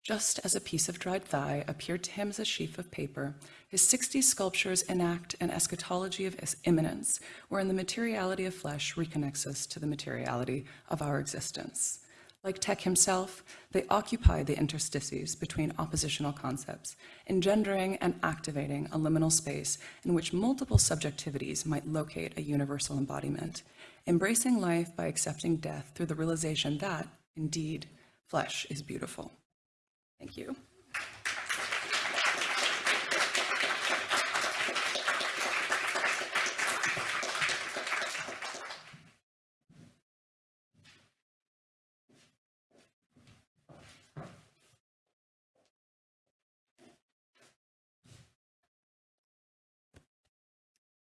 Just as a piece of dried thigh appeared to him as a sheaf of paper, his 60 sculptures enact an eschatology of immanence, wherein the materiality of flesh reconnects us to the materiality of our existence. Like Thek himself, they occupy the interstices between oppositional concepts, engendering and activating a liminal space in which multiple subjectivities might locate a universal embodiment, embracing life by accepting death through the realization that, indeed, flesh is beautiful. Thank you.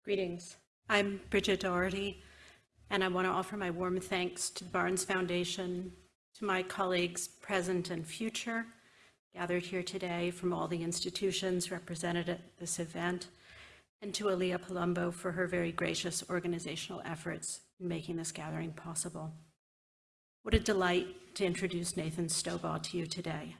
Greetings. I'm Bridget Doherty, and I want to offer my warm thanks to the Barnes Foundation, to my colleagues present and future, gathered here today from all the institutions represented at this event, and to Alia Palumbo for her very gracious organizational efforts in making this gathering possible. What a delight to introduce Nathan Stobaugh to you today.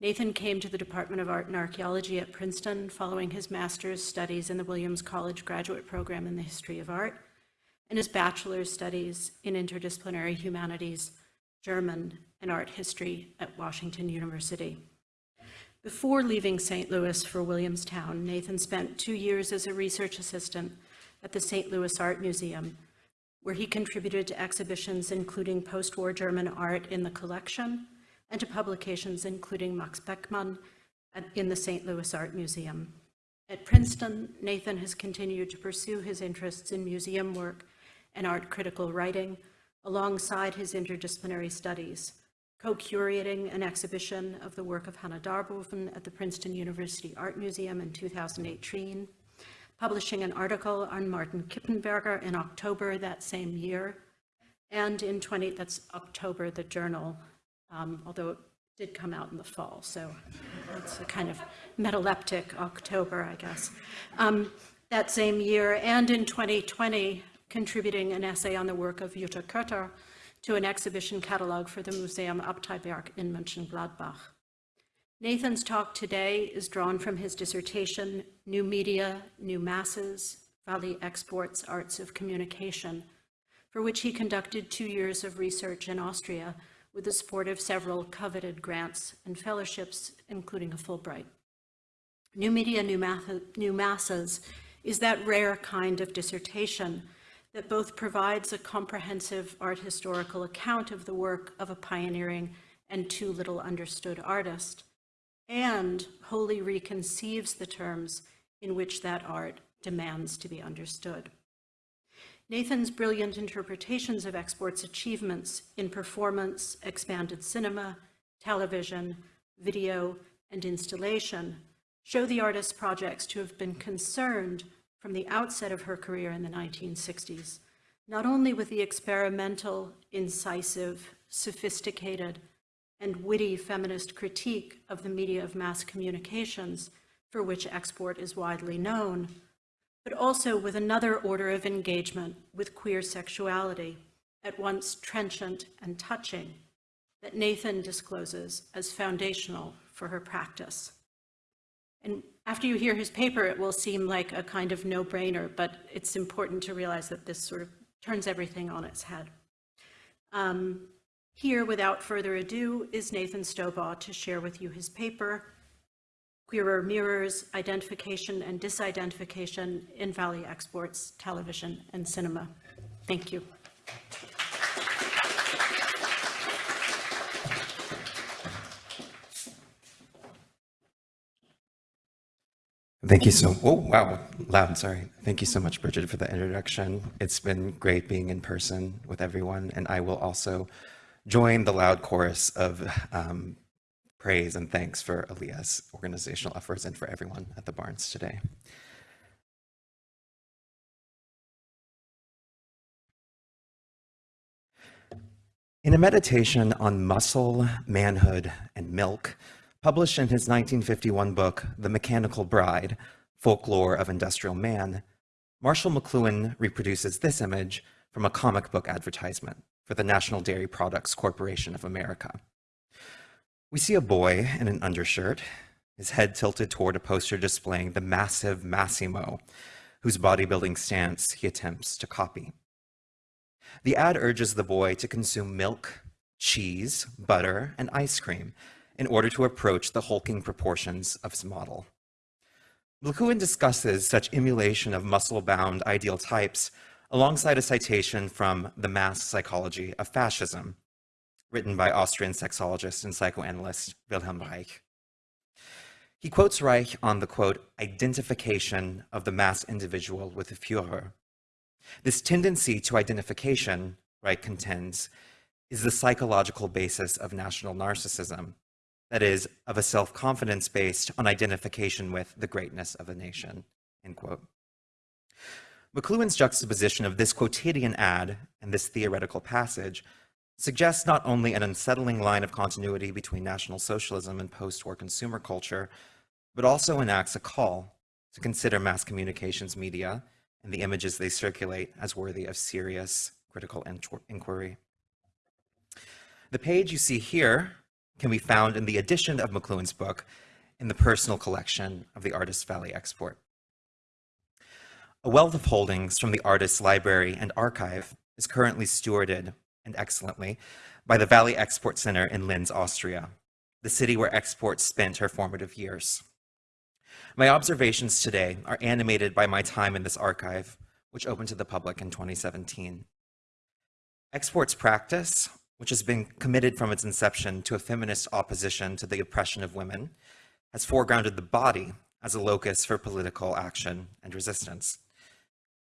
Nathan came to the Department of Art and Archaeology at Princeton following his master's studies in the Williams College graduate program in the history of art and his bachelor's studies in interdisciplinary humanities, German, and art history at Washington University. Before leaving St. Louis for Williamstown, Nathan spent two years as a research assistant at the St. Louis Art Museum, where he contributed to exhibitions including post-war German art in the collection and to publications including Max Beckmann in the St. Louis Art Museum. At Princeton, Nathan has continued to pursue his interests in museum work and art critical writing alongside his interdisciplinary studies, co-curating an exhibition of the work of Hanne Darboven at the Princeton University Art Museum in 2018, publishing an article on Martin Kippenberger in October that same year, and in 20, that's October, the journal um, although it did come out in the fall, so it's a kind of metaleptic October, I guess. Um, that same year, and in 2020, contributing an essay on the work of Jutta Koether to an exhibition catalog for the Museum Abteiberg in Mönchengladbach. Nathan's talk today is drawn from his dissertation, New Media, New Masses, Valie Export's, Arts of Communication, for which he conducted two years of research in Austria with the support of several coveted grants and fellowships, including a Fulbright. New Media, New, Math New Masses is that rare kind of dissertation that both provides a comprehensive art historical account of the work of a pioneering and too little understood artist, and wholly reconceives the terms in which that art demands to be understood. Nathan's brilliant interpretations of export's achievements in performance, expanded cinema, television, video, and installation show the artist's projects to have been concerned from the outset of her career in the 1960s, not only with the experimental, incisive, sophisticated, and witty feminist critique of the media of mass communications for which export is widely known, but also with another order of engagement with queer sexuality, at once trenchant and touching, that Nathan discloses as foundational for her practice. And after you hear his paper, it will seem like a kind of no-brainer, but it's important to realize that this sort of turns everything on its head. Um, here, without further ado, is Nathan Stobaugh to share with you his paper, Queerer Mirrors, Identification and Disidentification in Valie Export's, Television and Cinema. Thank you. Thank you so, oh, wow, loud, sorry. Thank you so much, Bridget, for the introduction. It's been great being in person with everyone, and I will also join the loud chorus of um, praise and thanks for Aaliyah's organizational efforts and for everyone at the Barnes today. In a meditation on muscle, manhood, and milk, published in his 1951 book, The Mechanical Bride, Folklore of Industrial Man, Marshall McLuhan reproduces this image from a comic book advertisement for the National Dairy Products Corporation of America. We see a boy in an undershirt, his head tilted toward a poster displaying the massive Massimo, whose bodybuilding stance he attempts to copy. The ad urges the boy to consume milk, cheese, butter, and ice cream in order to approach the hulking proportions of his model. McLuhan discusses such emulation of muscle-bound ideal types alongside a citation from The Mass Psychology of Fascism, written by Austrian sexologist and psychoanalyst Wilhelm Reich. He quotes Reich on the quote, identification of the mass individual with the Führer. This tendency to identification, Reich contends, is the psychological basis of national narcissism, that is, of a self-confidence based on identification with the greatness of a nation, end quote. McLuhan's juxtaposition of this quotidian ad and this theoretical passage suggests not only an unsettling line of continuity between National Socialism and post-war consumer culture, but also enacts a call to consider mass communications media and the images they circulate as worthy of serious critical inquiry. The page you see here can be found in the edition of McLuhan's book in the personal collection of the Artist Valie Export. A wealth of holdings from the artist's library and archive is currently stewarded, and excellently, by the Valie Export Center in Linz, Austria, the city where Export spent her formative years. My observations today are animated by my time in this archive, which opened to the public in 2017. Export's practice, which has been committed from its inception to a feminist opposition to the oppression of women, has foregrounded the body as a locus for political action and resistance.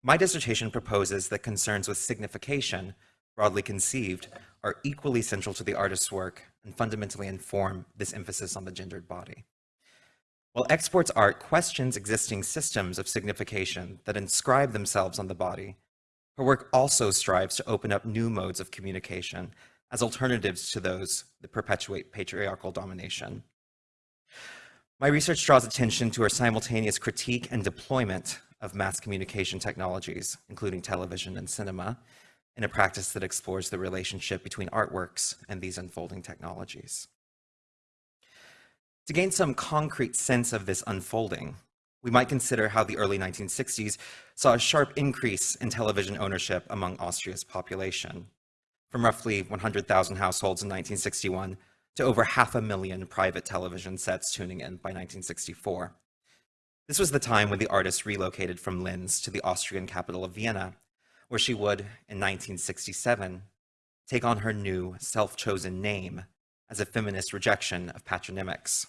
My dissertation proposes that concerns with signification, broadly conceived, are equally central to the artist's work and fundamentally inform this emphasis on the gendered body. While exports art questions existing systems of signification that inscribe themselves on the body, her work also strives to open up new modes of communication as alternatives to those that perpetuate patriarchal domination. My research draws attention to her simultaneous critique and deployment of mass communication technologies, including television and cinema, in a practice that explores the relationship between artworks and these unfolding technologies. To gain some concrete sense of this unfolding, we might consider how the early 1960s saw a sharp increase in television ownership among Austria's population, from roughly 100,000 households in 1961 to over half a million private television sets tuning in by 1964. This was the time when the artist relocated from Linz to the Austrian capital of Vienna, where she would, in 1967, take on her new self-chosen name as a feminist rejection of patronymics.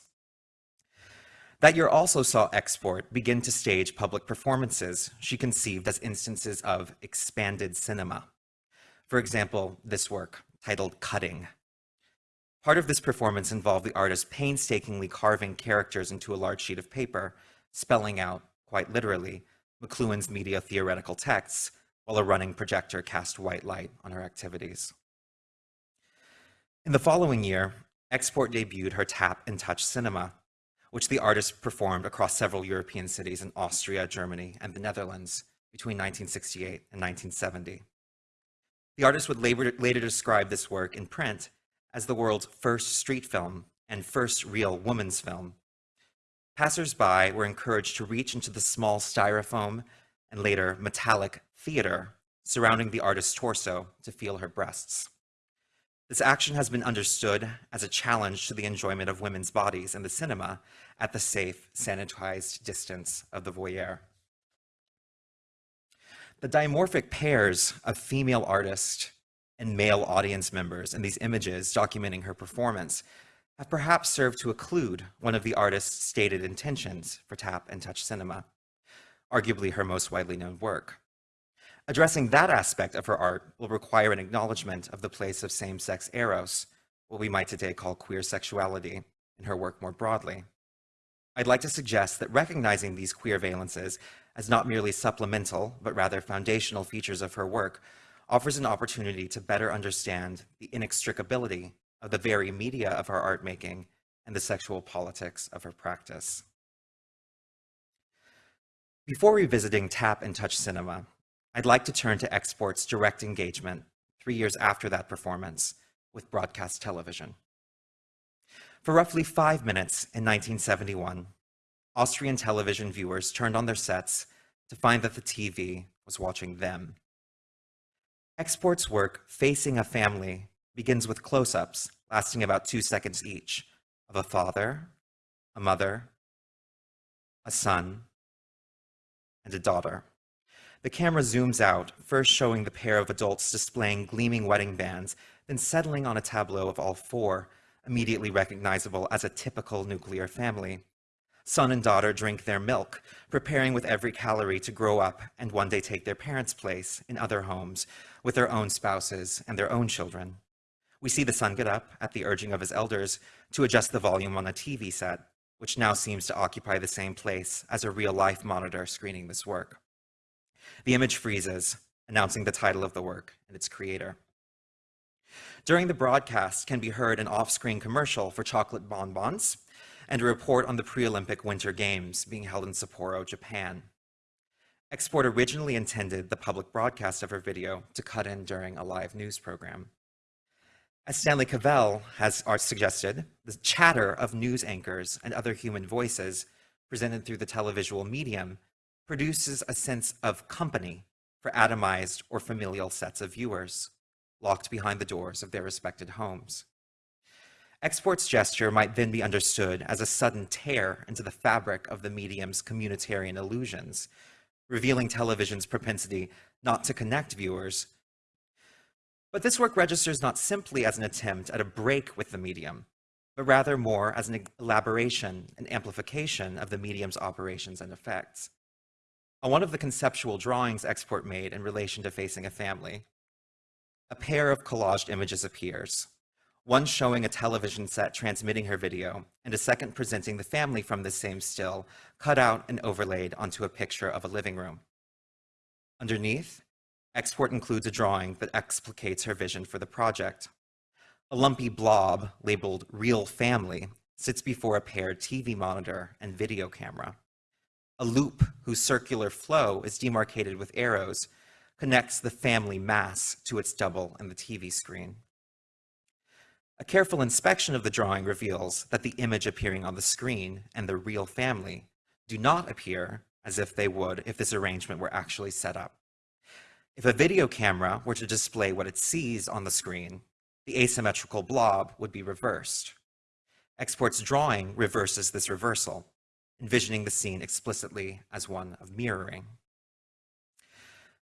That year also saw Export begin to stage public performances she conceived as instances of expanded cinema. For example, this work, titled Cutting. Part of this performance involved the artist painstakingly carving characters into a large sheet of paper, spelling out, quite literally, McLuhan's media theoretical texts, while a running projector cast white light on her activities. In the following year, Export debuted her tap and touch cinema, which the artist performed across several European cities in Austria, Germany, and the Netherlands between 1968 and 1970. The artist would later, later describe this work in print as the world's first street film and first real woman's film. Passers-by were encouraged to reach into the small styrofoam and later metallic theater surrounding the artist's torso to feel her breasts. This action has been understood as a challenge to the enjoyment of women's bodies in the cinema at the safe, sanitized distance of the voyeur. The dimorphic pairs of female artist and male audience members in these images documenting her performance have perhaps served to occlude one of the artist's stated intentions for tap and touch cinema, arguably her most widely known work. Addressing that aspect of her art will require an acknowledgement of the place of same-sex eros, what we might today call queer sexuality, in her work more broadly. I'd like to suggest that recognizing these queer valences as not merely supplemental, but rather foundational features of her work offers an opportunity to better understand the inextricability of the very media of her art making and the sexual politics of her practice. Before revisiting tap and touch cinema, I'd like to turn to Export's direct engagement three years after that performance with broadcast television. For roughly five minutes in 1971, Austrian television viewers turned on their sets to find that the TV was watching them. Export's work, Facing a Family, begins with close-ups lasting about two seconds each of a father, a mother, a son, and a daughter. The camera zooms out, first showing the pair of adults displaying gleaming wedding bands, then settling on a tableau of all four, immediately recognizable as a typical nuclear family. Son and daughter drink their milk, preparing with every calorie to grow up and one day take their parents' place in other homes with their own spouses and their own children. We see the son get up at the urging of his elders to adjust the volume on a TV set, which now seems to occupy the same place as a real-life monitor screening this work. The image freezes, announcing the title of the work and its creator. During the broadcast can be heard an off-screen commercial for chocolate bonbons and a report on the pre-Olympic Winter Games being held in Sapporo, Japan. Export originally intended the public broadcast of her video to cut in during a live news program. As Stanley Cavell has suggested, the chatter of news anchors and other human voices presented through the televisual medium produces a sense of company for atomized or familial sets of viewers locked behind the doors of their respected homes. Export's gesture might then be understood as a sudden tear into the fabric of the medium's communitarian illusions, revealing television's propensity not to connect viewers. But this work registers not simply as an attempt at a break with the medium, but rather more as an elaboration and amplification of the medium's operations and effects. On one of the conceptual drawings Export made in relation to facing a family, a pair of collaged images appears, one showing a television set transmitting her video, and a second presenting the family from the same still, cut out and overlaid onto a picture of a living room. Underneath, Export includes a drawing that explicates her vision for the project. A lumpy blob labeled Real Family sits before a paired TV monitor and video camera. A loop whose circular flow is demarcated with arrows connects the family mass to its double in the TV screen. A careful inspection of the drawing reveals that the image appearing on the screen and the real family do not appear as if they would if this arrangement were actually set up. If a video camera were to display what it sees on the screen, the asymmetrical blob would be reversed. Export's drawing reverses this reversal, envisioning the scene explicitly as one of mirroring.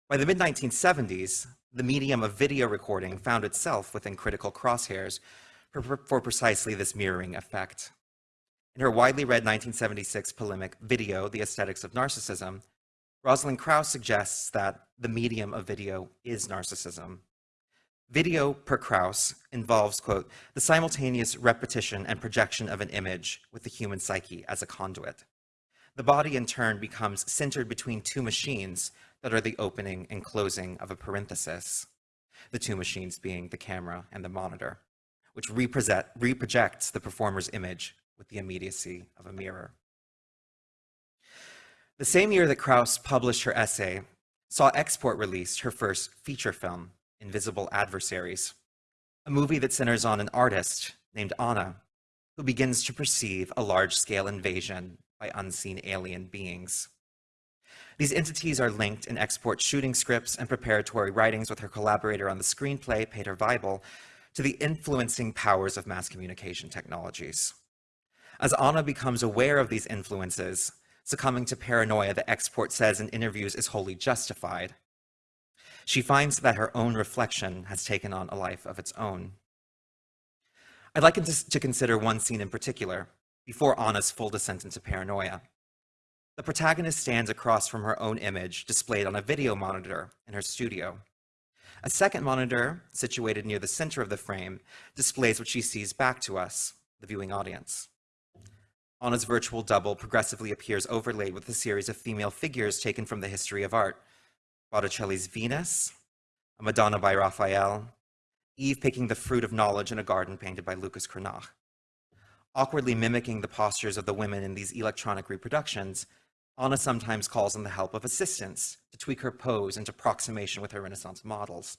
By the mid-1970s, the medium of video recording found itself within critical crosshairs for, precisely this mirroring effect. In her widely read 1976 polemic Video, The Aesthetics of Narcissism, Rosalind Krauss suggests that the medium of video is narcissism. Video, per Krauss, involves, quote, the simultaneous repetition and projection of an image with the human psyche as a conduit. The body, in turn, becomes centered between two machines that are the opening and closing of a parenthesis, the two machines being the camera and the monitor, which reprojects the performer's image with the immediacy of a mirror. The same year that Krauss published her essay saw Export release her first feature film, Invisible Adversaries, a movie that centers on an artist named Anna, who begins to perceive a large-scale invasion by unseen alien beings. These entities are linked in export shooting scripts and preparatory writings with her collaborator on the screenplay, Peter Weibel, to the influencing powers of mass communication technologies. As Anna becomes aware of these influences, succumbing to paranoia that export says in interviews is wholly justified, she finds that her own reflection has taken on a life of its own. I'd like to consider one scene in particular, before Anna's full descent into paranoia. The protagonist stands across from her own image displayed on a video monitor in her studio. A second monitor, situated near the center of the frame, displays what she sees back to us, the viewing audience. Anna's virtual double progressively appears overlaid with a series of female figures taken from the history of art. Botticelli's Venus, a Madonna by Raphael, Eve picking the fruit of knowledge in a garden painted by Lucas Cranach. Awkwardly mimicking the postures of the women in these electronic reproductions, Anna sometimes calls on the help of assistants to tweak her pose into approximation with her Renaissance models.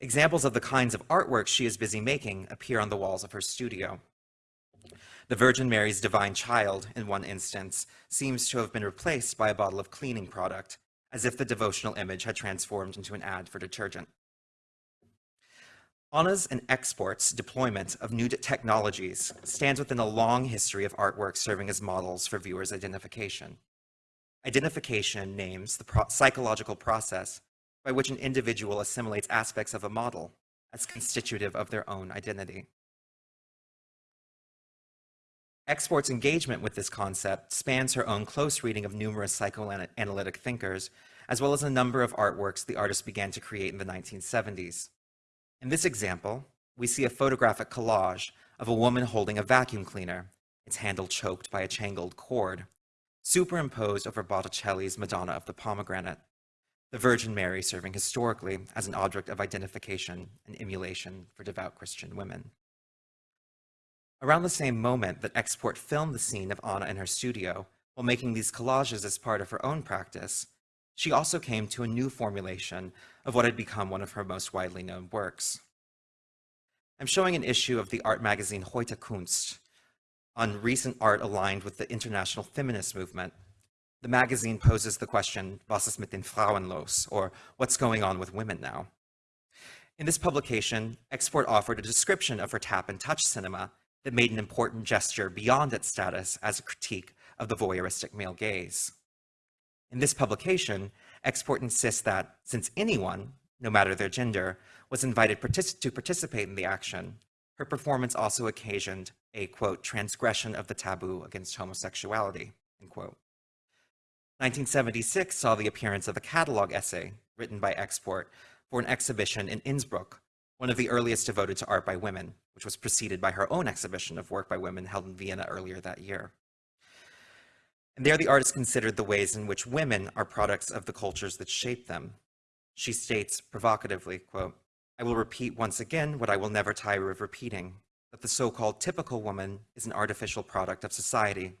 Examples of the kinds of artwork she is busy making appear on the walls of her studio. The Virgin Mary's Divine Child, in one instance, seems to have been replaced by a bottle of cleaning product, as if the devotional image had transformed into an ad for detergent. Anna's and export's deployment of new technologies stands within a long history of artwork serving as models for viewers' identification. Identification names the pro psychological process by which an individual assimilates aspects of a model as constitutive of their own identity. Export's engagement with this concept spans her own close reading of numerous psychoanalytic thinkers, as well as a number of artworks the artist began to create in the 1970s. In this example, we see a photographic collage of a woman holding a vacuum cleaner, its handle choked by a tangled cord, superimposed over Botticelli's Madonna of the Pomegranate, the Virgin Mary serving historically as an object of identification and emulation for devout Christian women. Around the same moment that Export filmed the scene of Anna in her studio while making these collages as part of her own practice, she also came to a new formulation of what had become one of her most widely known works. I'm showing an issue of the art magazine Heute Kunst on recent art aligned with the international feminist movement. The magazine poses the question, was ist mit den Frauen los, or what's going on with women now? In this publication, Export offered a description of her tap and touch cinema that made an important gesture beyond its status as a critique of the voyeuristic male gaze. In this publication, Export insists that since anyone, no matter their gender, was invited partic to participate in the action, her performance also occasioned a, quote, transgression of the taboo against homosexuality, end quote. 1976 saw the appearance of a catalog essay written by Export for an exhibition in Innsbruck, one of the earliest devoted to art by women, which was preceded by her own exhibition of work by women held in Vienna earlier that year. And there the artist considered the ways in which women are products of the cultures that shape them. She states provocatively, quote, I will repeat once again what I will never tire of repeating, that the so-called typical woman is an artificial product of society,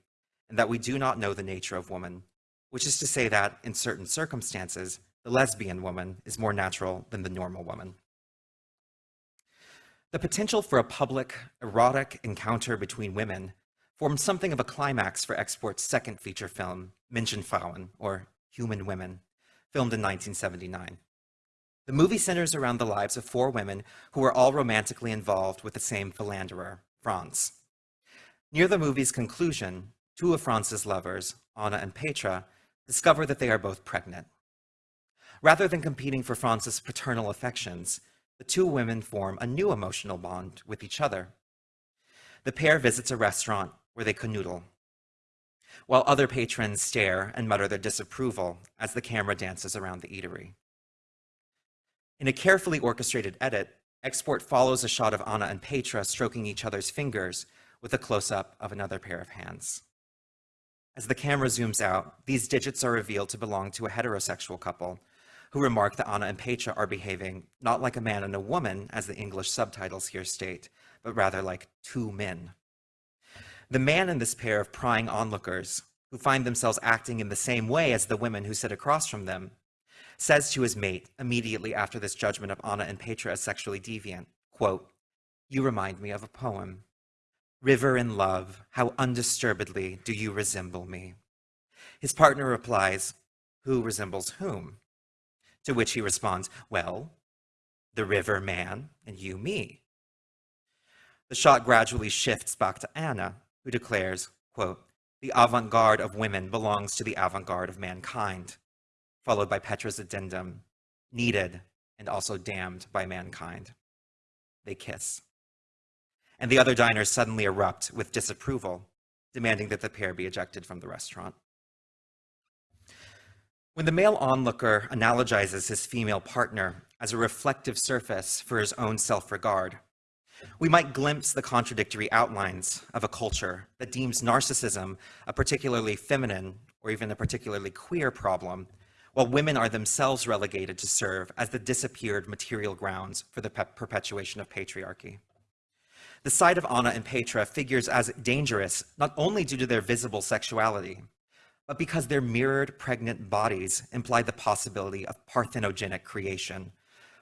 and that we do not know the nature of woman, which is to say that, in certain circumstances, the lesbian woman is more natural than the normal woman. The potential for a public, erotic encounter between women formed something of a climax for Export's second feature film, Menschenfrauen, or Human Women, filmed in 1979. The movie centers around the lives of four women who are all romantically involved with the same philanderer, Franz. Near the movie's conclusion, two of Franz's lovers, Anna and Petra, discover that they are both pregnant. Rather than competing for Franz's paternal affections, the two women form a new emotional bond with each other. The pair visits a restaurant where they canoodle, while other patrons stare and mutter their disapproval as the camera dances around the eatery. In a carefully orchestrated edit, Export follows a shot of Anna and Petra stroking each other's fingers with a close-up of another pair of hands. As the camera zooms out, these digits are revealed to belong to a heterosexual couple who remark that Anna and Petra are behaving not like a man and a woman, as the English subtitles here state, but rather like two men. The man in this pair of prying onlookers, who find themselves acting in the same way as the women who sit across from them, says to his mate immediately after this judgment of Anna and Petra as sexually deviant, quote, you remind me of a poem. River in love, how undisturbedly do you resemble me? His partner replies, who resembles whom? To which he responds, well, the river man and you me. The shot gradually shifts back to Anna, who declares, quote, the avant-garde of women belongs to the avant-garde of mankind, followed by Petra's addendum, needed and also damned by mankind. They kiss. And the other diners suddenly erupt with disapproval, demanding that the pair be ejected from the restaurant. When the male onlooker analogizes his female partner as a reflective surface for his own self-regard, We might glimpse the contradictory outlines of a culture that deems narcissism a particularly feminine or even a particularly queer problem, while women are themselves relegated to serve as the disappeared material grounds for the pe- perpetuation of patriarchy. The sight of Anna and Petra figures as dangerous not only due to their visible sexuality, but because their mirrored pregnant bodies imply the possibility of parthenogenic creation,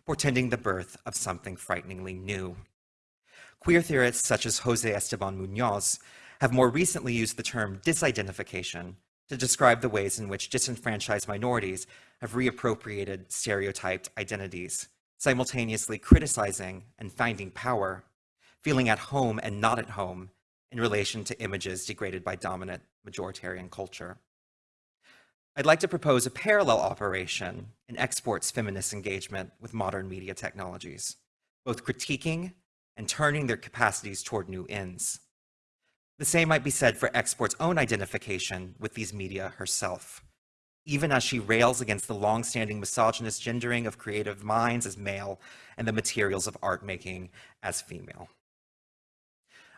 portending the birth of something frighteningly new. Queer theorists such as Jose Esteban Munoz have more recently used the term disidentification to describe the ways in which disenfranchised minorities have reappropriated stereotyped identities, simultaneously criticizing and finding power, feeling at home and not at home in relation to images degraded by dominant majoritarian culture. I'd like to propose a parallel operation in Export's feminist engagement with modern media technologies, both critiquing and turning their capacities toward new ends. The same might be said for Export's own identification with these media herself, even as she rails against the long-standing misogynist gendering of creative minds as male and the materials of art making as female.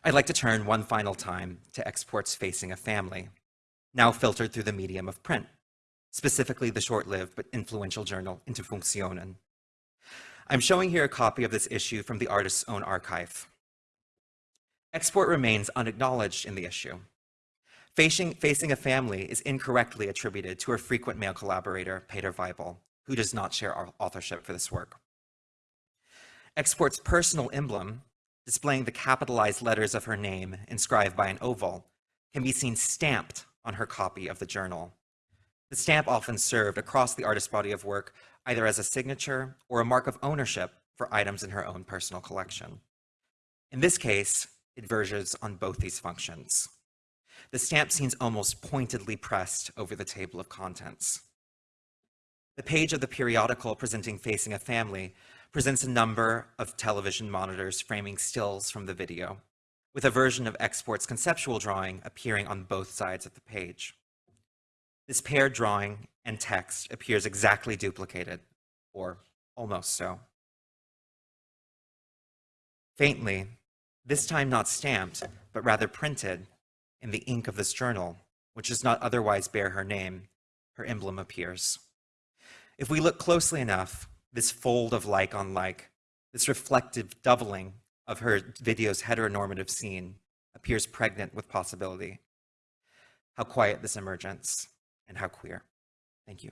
I'd like to turn one final time to Export's facing a family, now filtered through the medium of print, specifically the short-lived but influential journal Interfunktionen. I'm showing here a copy of this issue from the artist's own archive. Export remains unacknowledged in the issue. Facing, facing a family is incorrectly attributed to her frequent male collaborator, Peter Weibel, who does not share authorship for this work. Export's personal emblem, displaying the capitalized letters of her name inscribed by an oval, can be seen stamped on her copy of the journal. The stamp often served across the artist's body of work either as a signature or a mark of ownership for items in her own personal collection. In this case, it verges on both these functions. The stamp seems almost pointedly pressed over the table of contents. The page of the periodical presenting Facing a Family presents a number of television monitors framing stills from the video, with a version of Export's conceptual drawing appearing on both sides of the page. This paired drawing and text appears exactly duplicated, or almost so. Faintly, this time not stamped, but rather printed in the ink of this journal, which does not otherwise bear her name, her emblem appears. If we look closely enough, this fold of like on like, this reflective doubling of her video's heteronormative scene appears pregnant with possibility. How quiet this emergence and how queer. Thank you.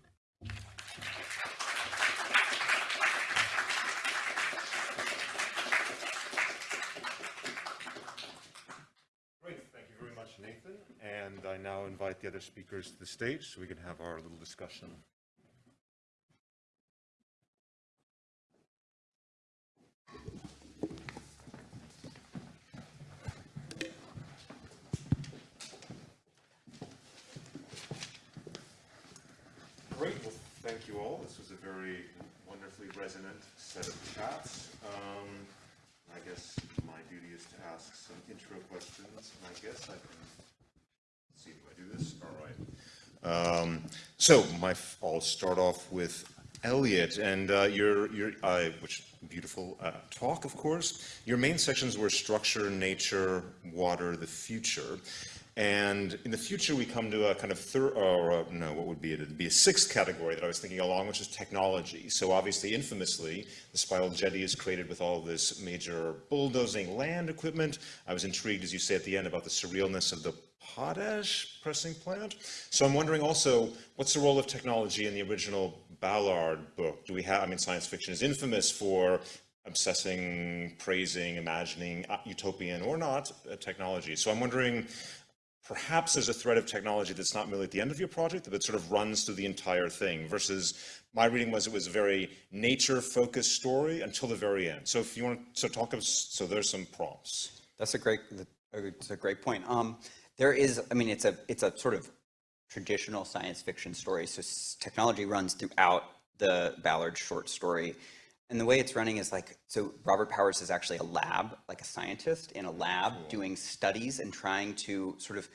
Great, thank you very much, Nathan. And I now invite the other speakers to the stage so we can have our little discussion. Great, well, thank you all. This was a very wonderfully resonant set of chats. Um, I guess my duty is to ask some intro questions, and I guess I can, let's see, do I do this? All right. Um, so my, I'll start off with Elliot, and uh, your, your, uh, which beautiful uh, talk, of course. Your main sections were structure, nature, water, the future. And in the future, we come to a kind of third, or uh, no, what would be it? It'd be a sixth category that I was thinking along, which is technology. So obviously, infamously, the spiral jetty is created with all this major bulldozing land equipment. I was intrigued, as you say at the end, about the surrealness of the potash pressing plant. So I'm wondering also, what's the role of technology in the original Ballard book? Do we have, I mean, science fiction is infamous for obsessing, praising, imagining utopian or not uh, technology. So I'm wondering, perhaps there's a thread of technology that's not merely at the end of your project, but sort of runs through the entire thing versus my reading was it was a very nature focused story until the very end. So if you want to so talk, of, so there's some prompts. That's a great, it's a great point. Um, there is, I mean, it's a, it's a sort of traditional science fiction story. So technology runs throughout the Ballard short story. And the way it's running is like, so Robert Powers is actually a lab, like a scientist in a lab cool. doing studies and trying to sort of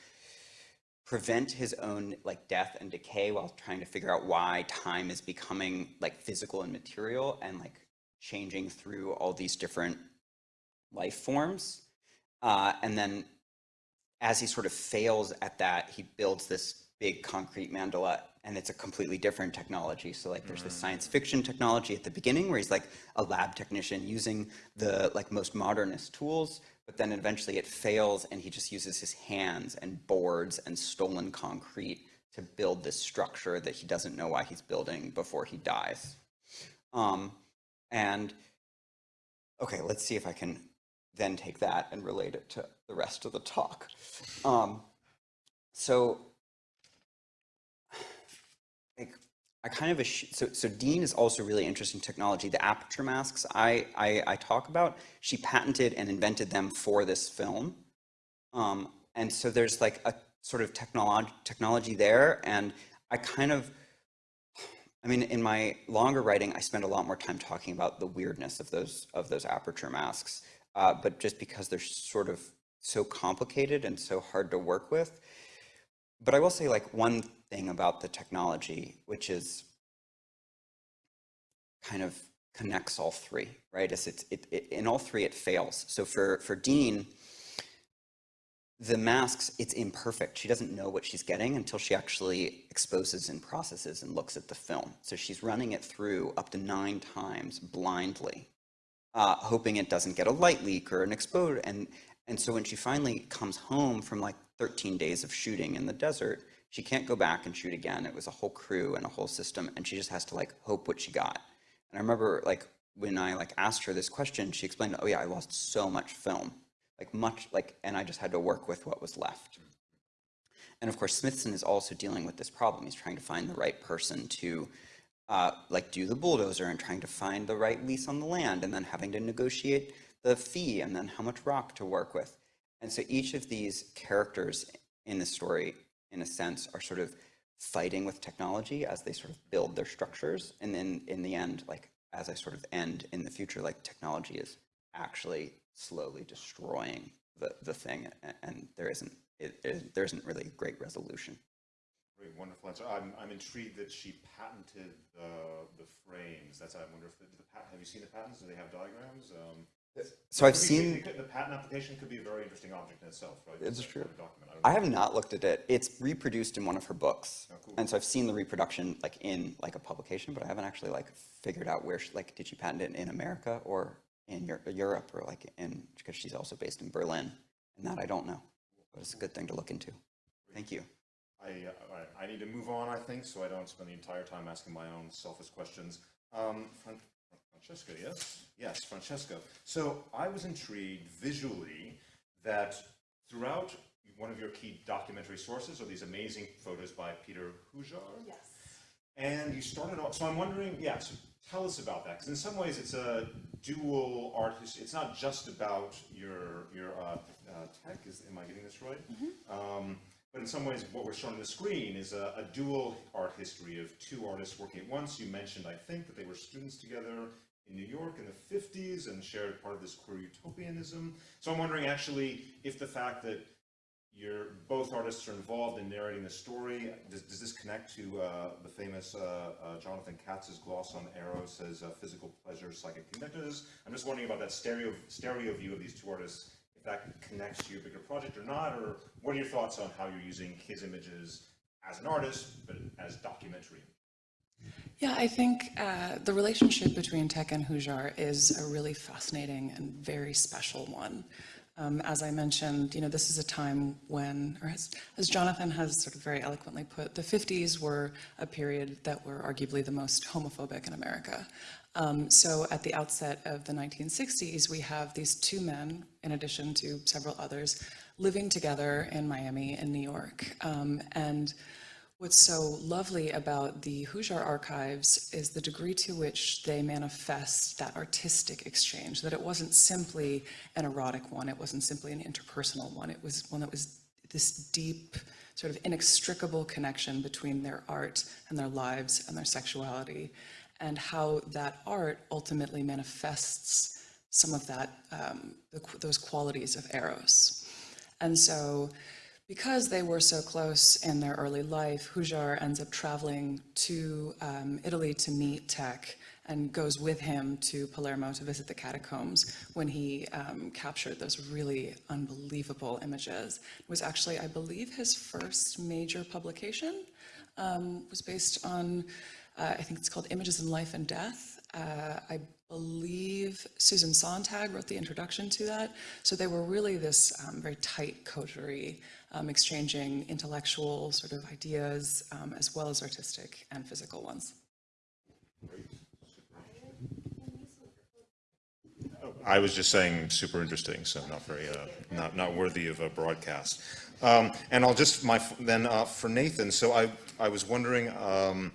prevent his own like death and decay while trying to figure out why time is becoming like physical and material and like changing through all these different life forms. Uh, and then as he sort of fails at that, he builds this big concrete mandala and it's a completely different technology. So like there's this science fiction technology at the beginning where he's like a lab technician using the like most modernist tools, but then eventually it fails and he just uses his hands and boards and stolen concrete to build this structure that he doesn't know why he's building before he dies. Um, and okay, let's see if I can then take that and relate it to the rest of the talk. Um, so, like, I kind of so so Dean is also really interested in technology. The aperture masks I, I I talk about, she patented and invented them for this film, um, and so there's like a sort of technology technology there, and I kind of I mean, in my longer writing, I spend a lot more time talking about the weirdness of those of those aperture masks. Uh, but just because they're sort of so complicated and so hard to work with. But I will say, like one thing about the technology, which is kind of connects all three, right? Is it, it in all three it fails. So for for Dean, the masks, it's imperfect. She doesn't know what she's getting until she actually exposes and processes and looks at the film. So she's running it through up to nine times blindly, uh, hoping it doesn't get a light leak or an explode. And, and so when she finally comes home from like 13 days of shooting in the desert, she can't go back and shoot again. It was a whole crew and a whole system, and she just has to like hope what she got. And I remember like when I like asked her this question, she explained, "Oh yeah, I lost so much film." like much like, and I just had to work with what was left. And of course, Smithson is also dealing with this problem. He's trying to find the right person to uh, like do the bulldozer and trying to find the right lease on the land and then having to negotiate the fee and then how much rock to work with. And so each of these characters in the story, in a sense, are sort of fighting with technology as they sort of build their structures. And then in the end, like as I sort of end in the future, like technology is actually slowly destroying the, the thing a- and there isn't it, it, there isn't really great resolution. Great, wonderful answer. I'm, I'm intrigued that she patented the, the frames. That's, I wonder if, the, the pat- have you seen the patents? Do they have diagrams? Um, So I've seen The patent application could be a very interesting object in itself, right? It's true. document. don't I have not looked at it. It's reproduced in one of her books. Oh, cool. And so I've seen the reproduction like in like a publication, but I haven't actually like figured out where she, like did she patent it in America or in Europe or like in because she's also based in Berlin. And that I don't know. But it's a good thing to look into. Thank you. I, uh, I need to move on, I think, so I don't spend the entire time asking my own selfish questions. Um, Fran- Francesca, yes? Yes, Francesca. So I was intrigued visually that throughout one of your key documentary sources are these amazing photos by Peter Hujar. Yes. And you started off, so I'm wondering, yeah, so tell us about that, because in some ways it's a dual art, his- it's not just about your, your uh, uh, Thek, is, am I getting this right? Um, but in some ways, what we're showing on the screen is a, a dual art history of two artists working at once. You mentioned, I think, that they were students together in New York in the 50s and shared part of this queer utopianism. So I'm wondering actually if the fact that you're, both artists are involved in narrating the story, does, does this connect to uh, the famous uh, uh, Jonathan Katz's gloss on Eros as physical pleasure, psychic connectors? I'm just wondering about that stereo, stereo view of these two artists, if that connects to your bigger project or not, or what are your thoughts on how you're using his images as an artist, but as documentary? Yeah, I think uh, the relationship between Thek and Hujar is a really fascinating and very special one. Um, as I mentioned, you know, this is a time when, or as, as Jonathan has sort of very eloquently put, the 50s were a period that were arguably the most homophobic in America. Um, so at the outset of the 1960s, we have these two men, in addition to several others, living together in Miami and New York. Um, and What's so lovely about the Hujar archives is the degree to which they manifest that artistic exchange, that it wasn't simply an erotic one, it wasn't simply an interpersonal one, it was one that was this deep, sort of inextricable connection between their art and their lives and their sexuality, and how that art ultimately manifests some of that, um, those qualities of Eros. And so, because they were so close in their early life, Hujar ends up traveling to um, Italy to meet Thek and goes with him to Palermo to visit the catacombs when he um, captured those really unbelievable images. It was actually, I believe, his first major publication um, was based on, uh, I think it's called Images in Life and Death. Uh, I believe Susan Sontag wrote the introduction to that. So they were really this um, very tight coterie, um, exchanging intellectual sort of ideas um, as well as artistic and physical ones. I was just saying super interesting, so not very, uh, not, not worthy of a broadcast. Um, and I'll just, my, then uh, for Nathan, so I, I was wondering, um,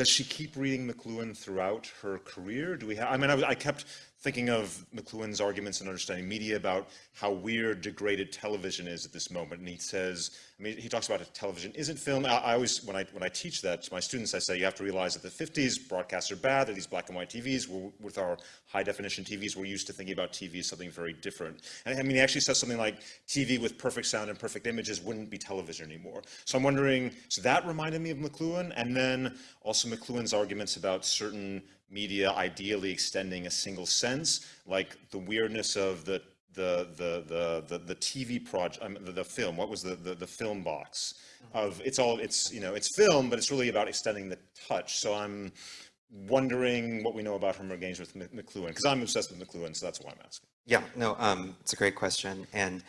does she keep reading McLuhan throughout her career? Do we have, I mean, I, I kept thinking of McLuhan's arguments in understanding media about how weird degraded television is at this moment. And he says, I mean, he talks about television isn't film. I, I, always, when I, when I teach that to my students, I say, you have to realize that the 50s, broadcasts are bad. They're these black and white TVs. We're, with our high definition TVs, we're used to thinking about TV as something very different. And I mean, he actually says something like TV with perfect sound and perfect images wouldn't be television anymore. So I'm wondering, so that reminded me of McLuhan. And then also McLuhan's arguments about certain media ideally extending a single sense, like the weirdness of the the the the the, the TV project, mean, the, the film. What was the, the the film box of? It's all it's you know it's film, but it's really about extending the touch. So I'm wondering what we know about her engagement with McLuhan because I'm obsessed with McLuhan, so that's why I'm asking. Yeah, no, um, it's a great question, and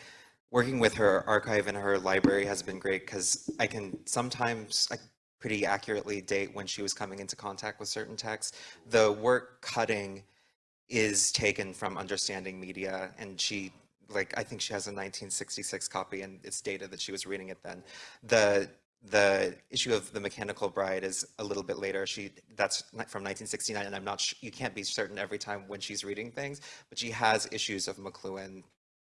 working with her archive and her library has been great because I can sometimes I pretty accurately date when she was coming into contact with certain texts. The work cutting is taken from understanding media and she like I think she has a 1966 copy and it's dated that she was reading it then. The the issue of the mechanical bride is a little bit later. She that's from 1969, and I'm not. you can't be certain every time when she's reading things, but she has issues of McLuhan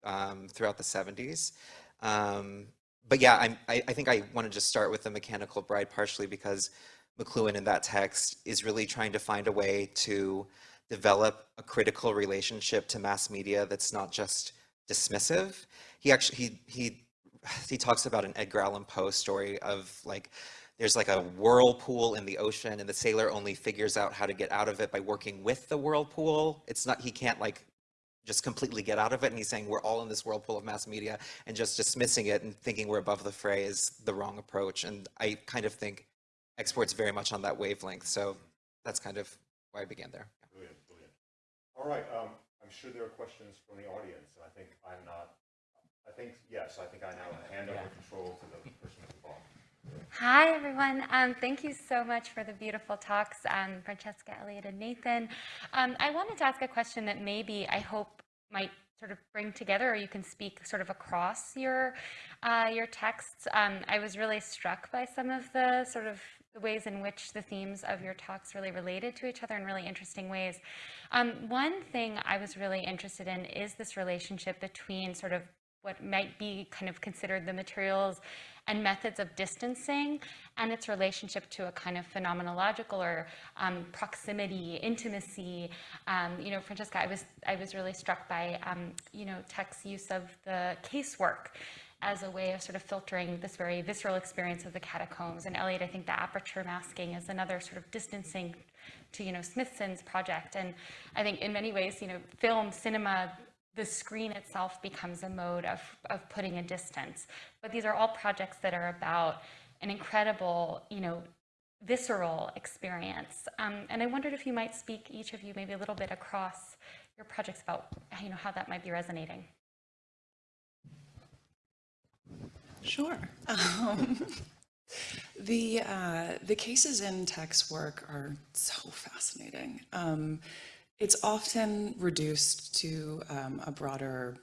um, throughout the 70s. Um, but yeah, I'm, I, I think I want to just start with the mechanical bride partially because McLuhan in that text is really trying to find a way to develop a critical relationship to mass media that's not just dismissive. He actually he he he talks about an Edgar Allan Poe story of like there's like a whirlpool in the ocean and the sailor only figures out how to get out of it by working with the whirlpool. It's not he can't like just completely get out of it. And he's saying we're all in this whirlpool of mass media and just dismissing it and thinking we're above the fray is the wrong approach. And I kind of think Export's very much on that wavelength. So that's kind of why I began there. Brilliant, brilliant. All right, um, I'm sure there are questions from the audience. And I think I'm not, I think, yes, I think I now hand over control to the person at the bottom. Hi, everyone. Um, thank you so much for the beautiful talks, um, Francesca, Elliot, and Nathan. Um, I wanted to ask a question that maybe I hope might sort of bring together, or you can speak sort of across your uh, your texts. Um, I was really struck by some of the sort of the ways in which the themes of your talks really related to each other in really interesting ways. Um, one thing I was really interested in is this relationship between sort of what might be kind of considered the materials and methods of distancing and its relationship to a kind of phenomenological or um, proximity, intimacy. Um, you know, Francesca, I was, I was really struck by, um, you know, Thek's use of the casework as a way of sort of filtering this very visceral experience of the catacombs. And Elliot, I think the aperture masking is another sort of distancing to, you know, Smithson's project. And I think in many ways, you know, film, cinema, the screen itself becomes a mode of, of putting a distance. But these are all projects that are about an incredible, you know, visceral experience. Um, and I wondered if you might speak, each of you, maybe a little bit across your projects about, you know, how that might be resonating. Sure. Um, the, uh, the cases in Thek's work are so fascinating. Um, it's often reduced to um, a broader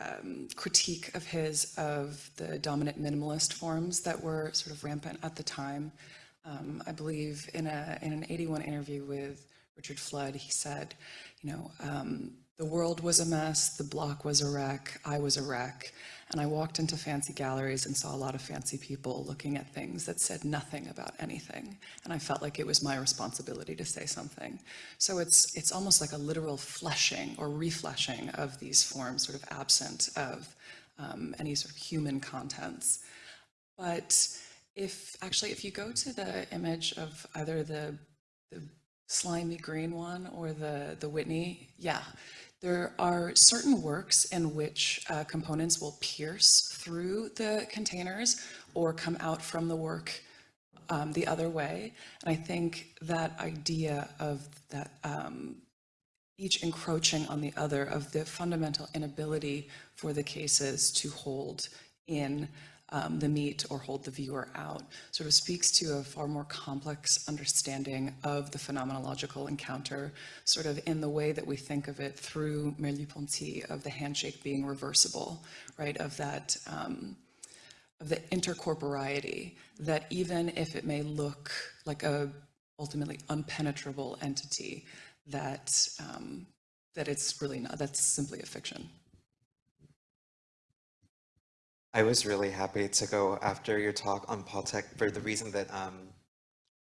um, critique of his of the dominant minimalist forms that were sort of rampant at the time. Um, I believe in, a, in an 81 interview with Richard Flood, he said, you know, um, the world was a mess, the block was a wreck, I was a wreck. And I walked into fancy galleries and saw a lot of fancy people looking at things that said nothing about anything. And I felt like it was my responsibility to say something. So it's, it's almost like a literal fleshing or refleshing of these forms sort of absent of um, any sort of human contents. But if actually, if you go to the image of either the, the slimy green one or the, the Whitney, yeah, there are certain works in which uh, components will pierce through the containers or come out from the work um, the other way. And I think that idea of that um, each encroaching on the other, of the fundamental inability for the cases to hold in um, the meat or hold the viewer out, sort of speaks to a far more complex understanding of the phenomenological encounter, sort of in the way that we think of it through Merleau-Ponty, of the handshake being reversible, right, of that, um, of the intercorporeity, that even if it may look like a ultimately unpenetrable entity, that, um, that it's really not, that's simply a fiction. I was really happy to go after your talk on Paul Thek for the reason that um,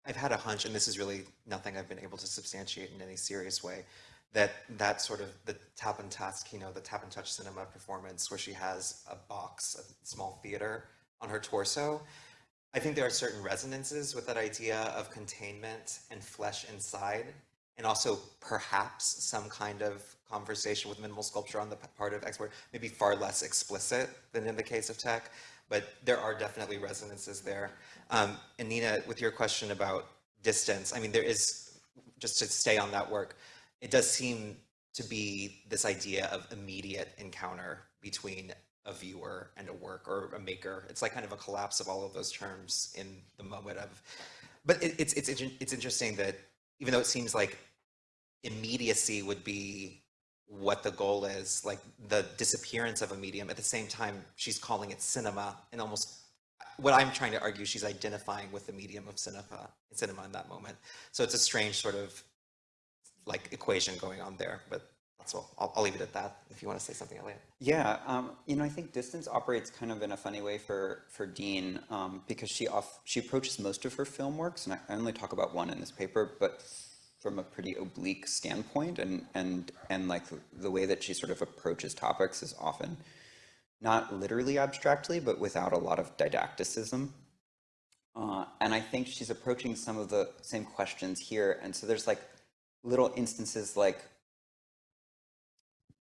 I've had a hunch, and this is really nothing I've been able to substantiate in any serious way, that that sort of the tap and task, you know, the tap and touch cinema performance where she has a box, a small theater on her torso. I think there are certain resonances with that idea of containment and flesh inside, and also perhaps some kind of conversation with minimal sculpture on the part of Export, maybe far less explicit than in the case of Thek, but there are definitely resonances there. Um, and Nina, with your question about distance, I mean, there is, just to stay on that work, it does seem to be this idea of immediate encounter between a viewer and a work or a maker. It's like kind of a collapse of all of those terms in the moment of, but it, it's, it's, it's interesting that even though it seems like immediacy would be what the goal is, like the disappearance of a medium. At the same time, she's calling it cinema and almost uh, what I'm trying to argue, she's identifying with the medium of cinema, cinema in that moment. So it's a strange sort of like equation going on there, but all. I'll, I'll leave it at that if you want to say something, Elliot. Yeah, um, you know, I think distance operates kind of in a funny way for for Dean um, because she off she approaches most of her film works, and I only talk about one in this paper, but from a pretty oblique standpoint and and and like the way that she sort of approaches topics is often not literally abstractly but without a lot of didacticism uh, and I think she's approaching some of the same questions here and so there's like little instances like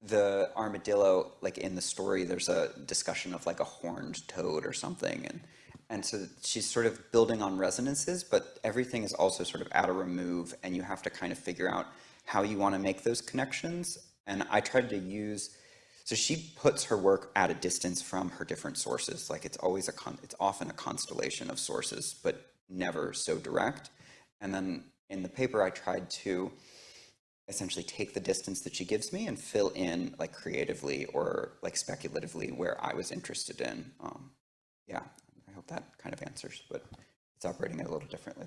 the armadillo like in the story there's a discussion of like a horned toad or something and and so she's sort of building on resonances, but everything is also sort of at a remove, and you have to kind of figure out how you want to make those connections. And I tried to use, so she puts her work at a distance from her different sources. Like it's always a, con, it's often a constellation of sources, but never so direct. And then in the paper, I tried to essentially take the distance that she gives me and fill in like creatively or like speculatively where I was interested in. Um, yeah, I hope that kind of answers, but it's operating a little differently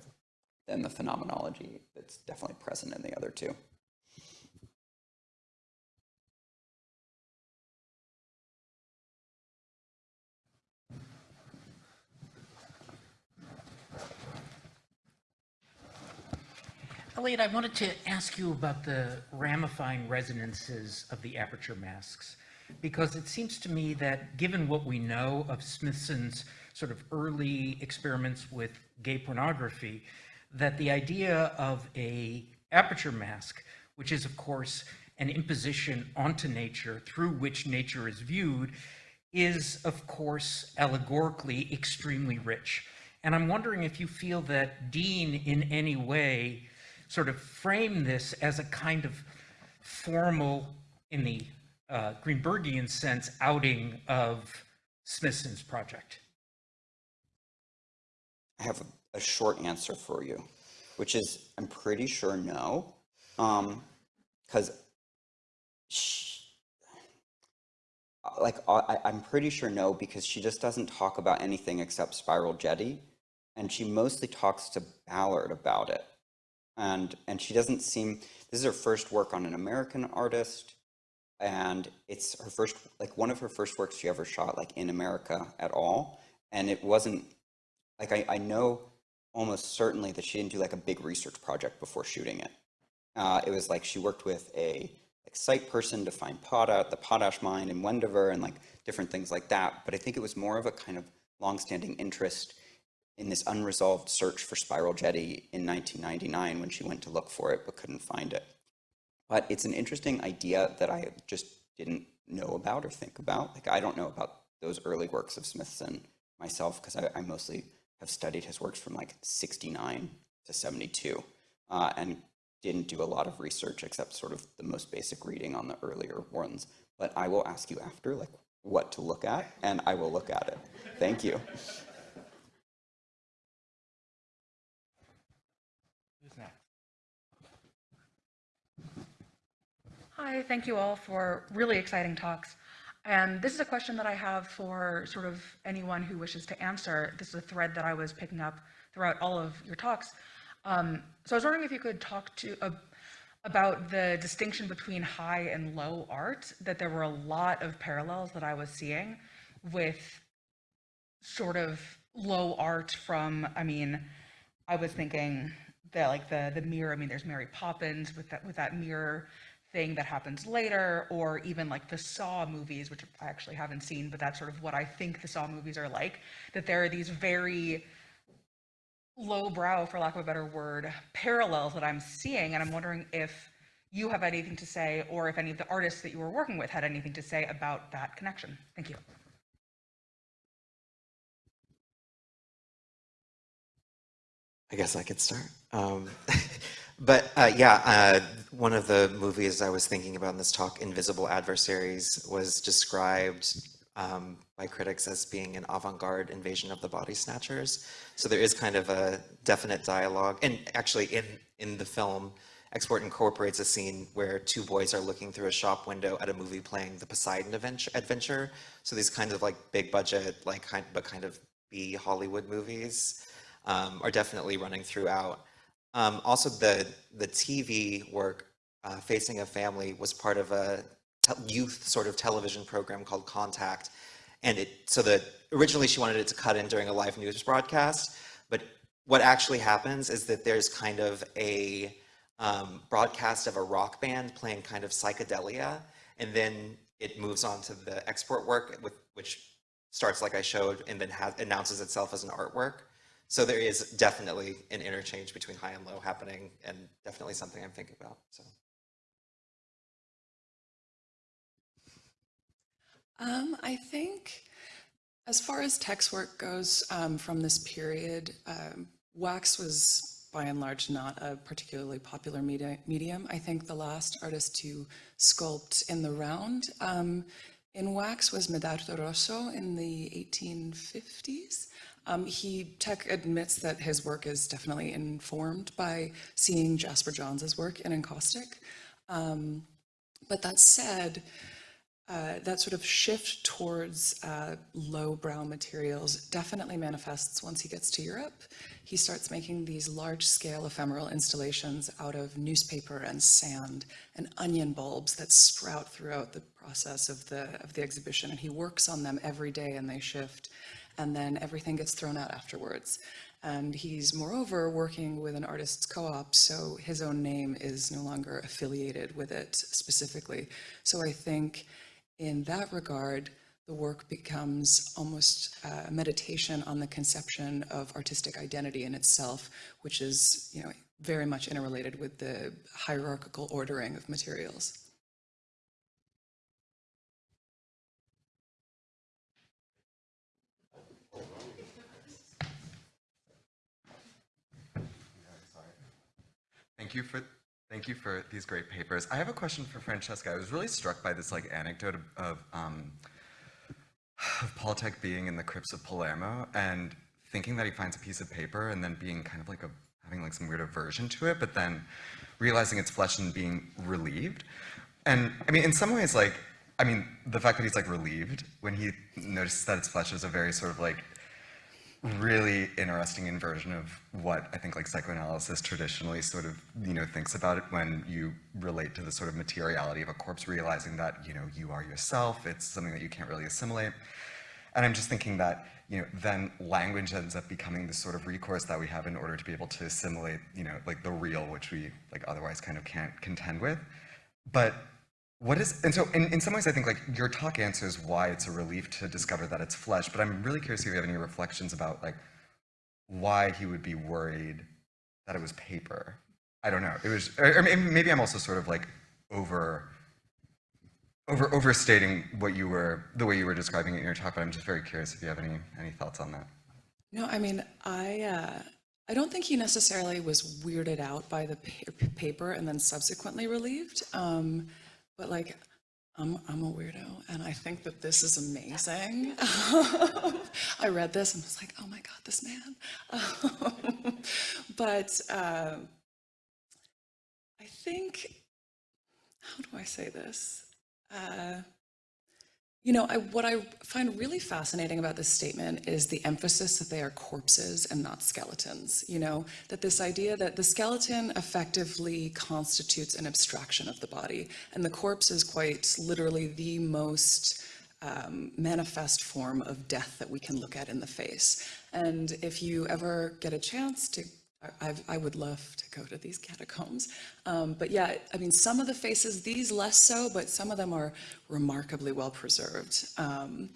than the phenomenology that's definitely present in the other two. Elliot, I wanted to ask you about the ramifying resonances of the aperture masks, because it seems to me that given what we know of Smithson's sort of early experiments with gay pornography, that the idea of a aperture mask, which is of course an imposition onto nature through which nature is viewed, is of course allegorically extremely rich. And I'm wondering if you feel that Dean in any way sort of frame this as a kind of formal, in the uh, Greenbergian sense, outing of Smithson's project. I have a, a short answer for you, which is I'm pretty sure no, because um, like I, I'm pretty sure no because she just doesn't talk about anything except Spiral Jetty, and she mostly talks to Ballard about it, and and she doesn't seem. This is her first work on an American artist, and it's her first like one of her first works she ever shot like in America at all, and it wasn't like I, I know almost certainly that she didn't do like a big research project before shooting it. Uh, it was like she worked with a, like site person to find pot potash, the potash mine in Wendover and like different things like that. But I think it was more of a kind of long-standing interest in this unresolved search for spiral jetty in 1999 when she went to look for it but couldn't find it. But it's an interesting idea that I just didn't know about or think about. Like I don't know about those early works of Smithson myself because I, I, mostly have studied his works from like 69 to 72 uh, and didn't do a lot of research except sort of the most basic reading on the earlier ones. But I will ask you after like what to look at and I will look at it. Thank you. Hi, thank you all for really exciting talks. And this is a question that I have for sort of anyone who wishes to answer. This is a thread that I was picking up throughout all of your talks. Um, so I was wondering if you could talk to uh, about the distinction between high and low art, that there were a lot of parallels that I was seeing with sort of low art from, I mean, I was thinking that like the the mirror, I mean, there's Mary Poppins with that with that mirror thing that happens later, or even like the Saw movies, which I actually haven't seen, but that's sort of what I think the Saw movies are like, that there are these very lowbrow, for lack of a better word, parallels that I'm seeing, and I'm wondering if you have anything to say, or if any of the artists that you were working with had anything to say about that connection. Thank you. I guess I could start. Um, But uh, yeah, uh, one of the movies I was thinking about in this talk, Invisible Adversaries, was described um, by critics as being an avant-garde invasion of the body snatchers. So there is kind of a definite dialogue. And actually in, in the film, Export incorporates a scene where two boys are looking through a shop window at a movie playing the Poseidon Adventure. So these kinds of like big budget, like kind, but kind of B Hollywood movies um, are definitely running throughout. Um, also, the, the TV work, uh, Facing a Family, was part of a youth sort of television program called Contact. And it, so that originally she wanted it to cut in during a live news broadcast, but what actually happens is that there's kind of a um, broadcast of a rock band playing kind of psychedelia, and then it moves on to the export work, with, which starts like I showed, and then has, announces itself as an artwork. So there is definitely an interchange between high and low happening and definitely something I'm thinking about. So. Um, I think as far as Thek's work goes um, from this period, um, wax was by and large not a particularly popular media, medium. I think the last artist to sculpt in the round um, in wax was Medardo Rosso in the 1850s. Um, he, Thek admits that his work is definitely informed by seeing Jasper Johns's work in encaustic. Um, but that said, uh, that sort of shift towards uh, low-brow materials definitely manifests once he gets to Europe. He starts making these large-scale ephemeral installations out of newspaper and sand and onion bulbs that sprout throughout the process of the, of the exhibition, and he works on them every day and they shift and then everything gets thrown out afterwards. And he's moreover working with an artist's co-op, so his own name is no longer affiliated with it specifically. So I think in that regard, the work becomes almost uh, a meditation on the conception of artistic identity in itself, which is you know, very much interrelated with the hierarchical ordering of materials. Thank you for thank you for these great papers. I have a question for Francesca. I was really struck by this like anecdote of, um, of Paul being in the crypts of Palermo and thinking that he finds a piece of paper and then being kind of like a having like some weird aversion to it, but then realizing it's flesh and being relieved. And I mean, in some ways, like, I mean, the fact that he's like relieved when he notices that it's flesh is a very sort of like really interesting inversion of what I think like psychoanalysis traditionally sort of, you know, thinks about it when you relate to the sort of materiality of a corpse, realizing that, you know, you are yourself, it's something that you can't really assimilate. And I'm just thinking that, you know, then language ends up becoming the sort of recourse that we have in order to be able to assimilate, you know, like the real, which we like otherwise kind of can't contend with. But what is, and so in, in some ways, I think like your talk answers why it's a relief to discover that it's flesh, but I'm really curious if you have any reflections about like why he would be worried that it was paper. I don't know. It was, or, or maybe I'm also sort of like over, over overstating what you were, the way you were describing it in your talk, but I'm just very curious if you have any, any thoughts on that. No, I mean, I, uh, I don't think he necessarily was weirded out by the pa- paper and then subsequently relieved. Um, but like, I'm, I'm a weirdo and I think that this is amazing. I read this and was like, oh my God, this man. but uh, I think, how do I say this? Uh, you know, I, what I find really fascinating about this statement is the emphasis that they are corpses and not skeletons. You know, that this idea that the skeleton effectively constitutes an abstraction of the body, and the corpse is quite literally the most um, manifest form of death that we can look at in the face. And if you ever get a chance to I, I would love to go to these catacombs. Um, but yeah, I mean, some of the faces, these less so, but some of them are remarkably well preserved. Um,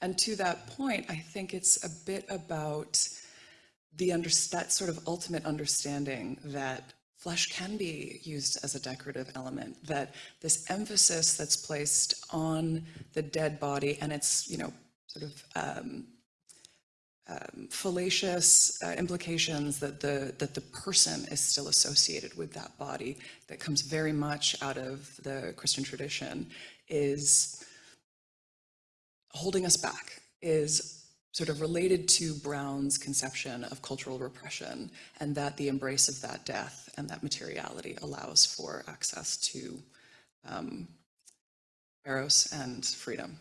and to that point, I think it's a bit about the under, that sort of ultimate understanding that flesh can be used as a decorative element, that this emphasis that's placed on the dead body and its, you know, sort of um, um, fallacious uh, implications that the that the person is still associated with that body that comes very much out of the Christian tradition is holding us back is sort of related to Brown's conception of cultural repression and that the embrace of that death and that materiality allows for access to um, eros and freedom.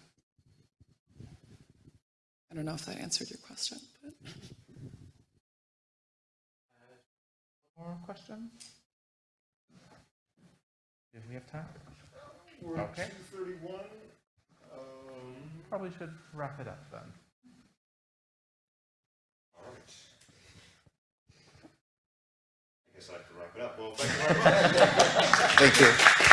I don't know if that answered your question, but. More question? Do we have time? We're at Okay. two thirty-one. Um, Probably should wrap it up then. all right. I guess I have to wrap it up. Well, thank you very much. Thank you.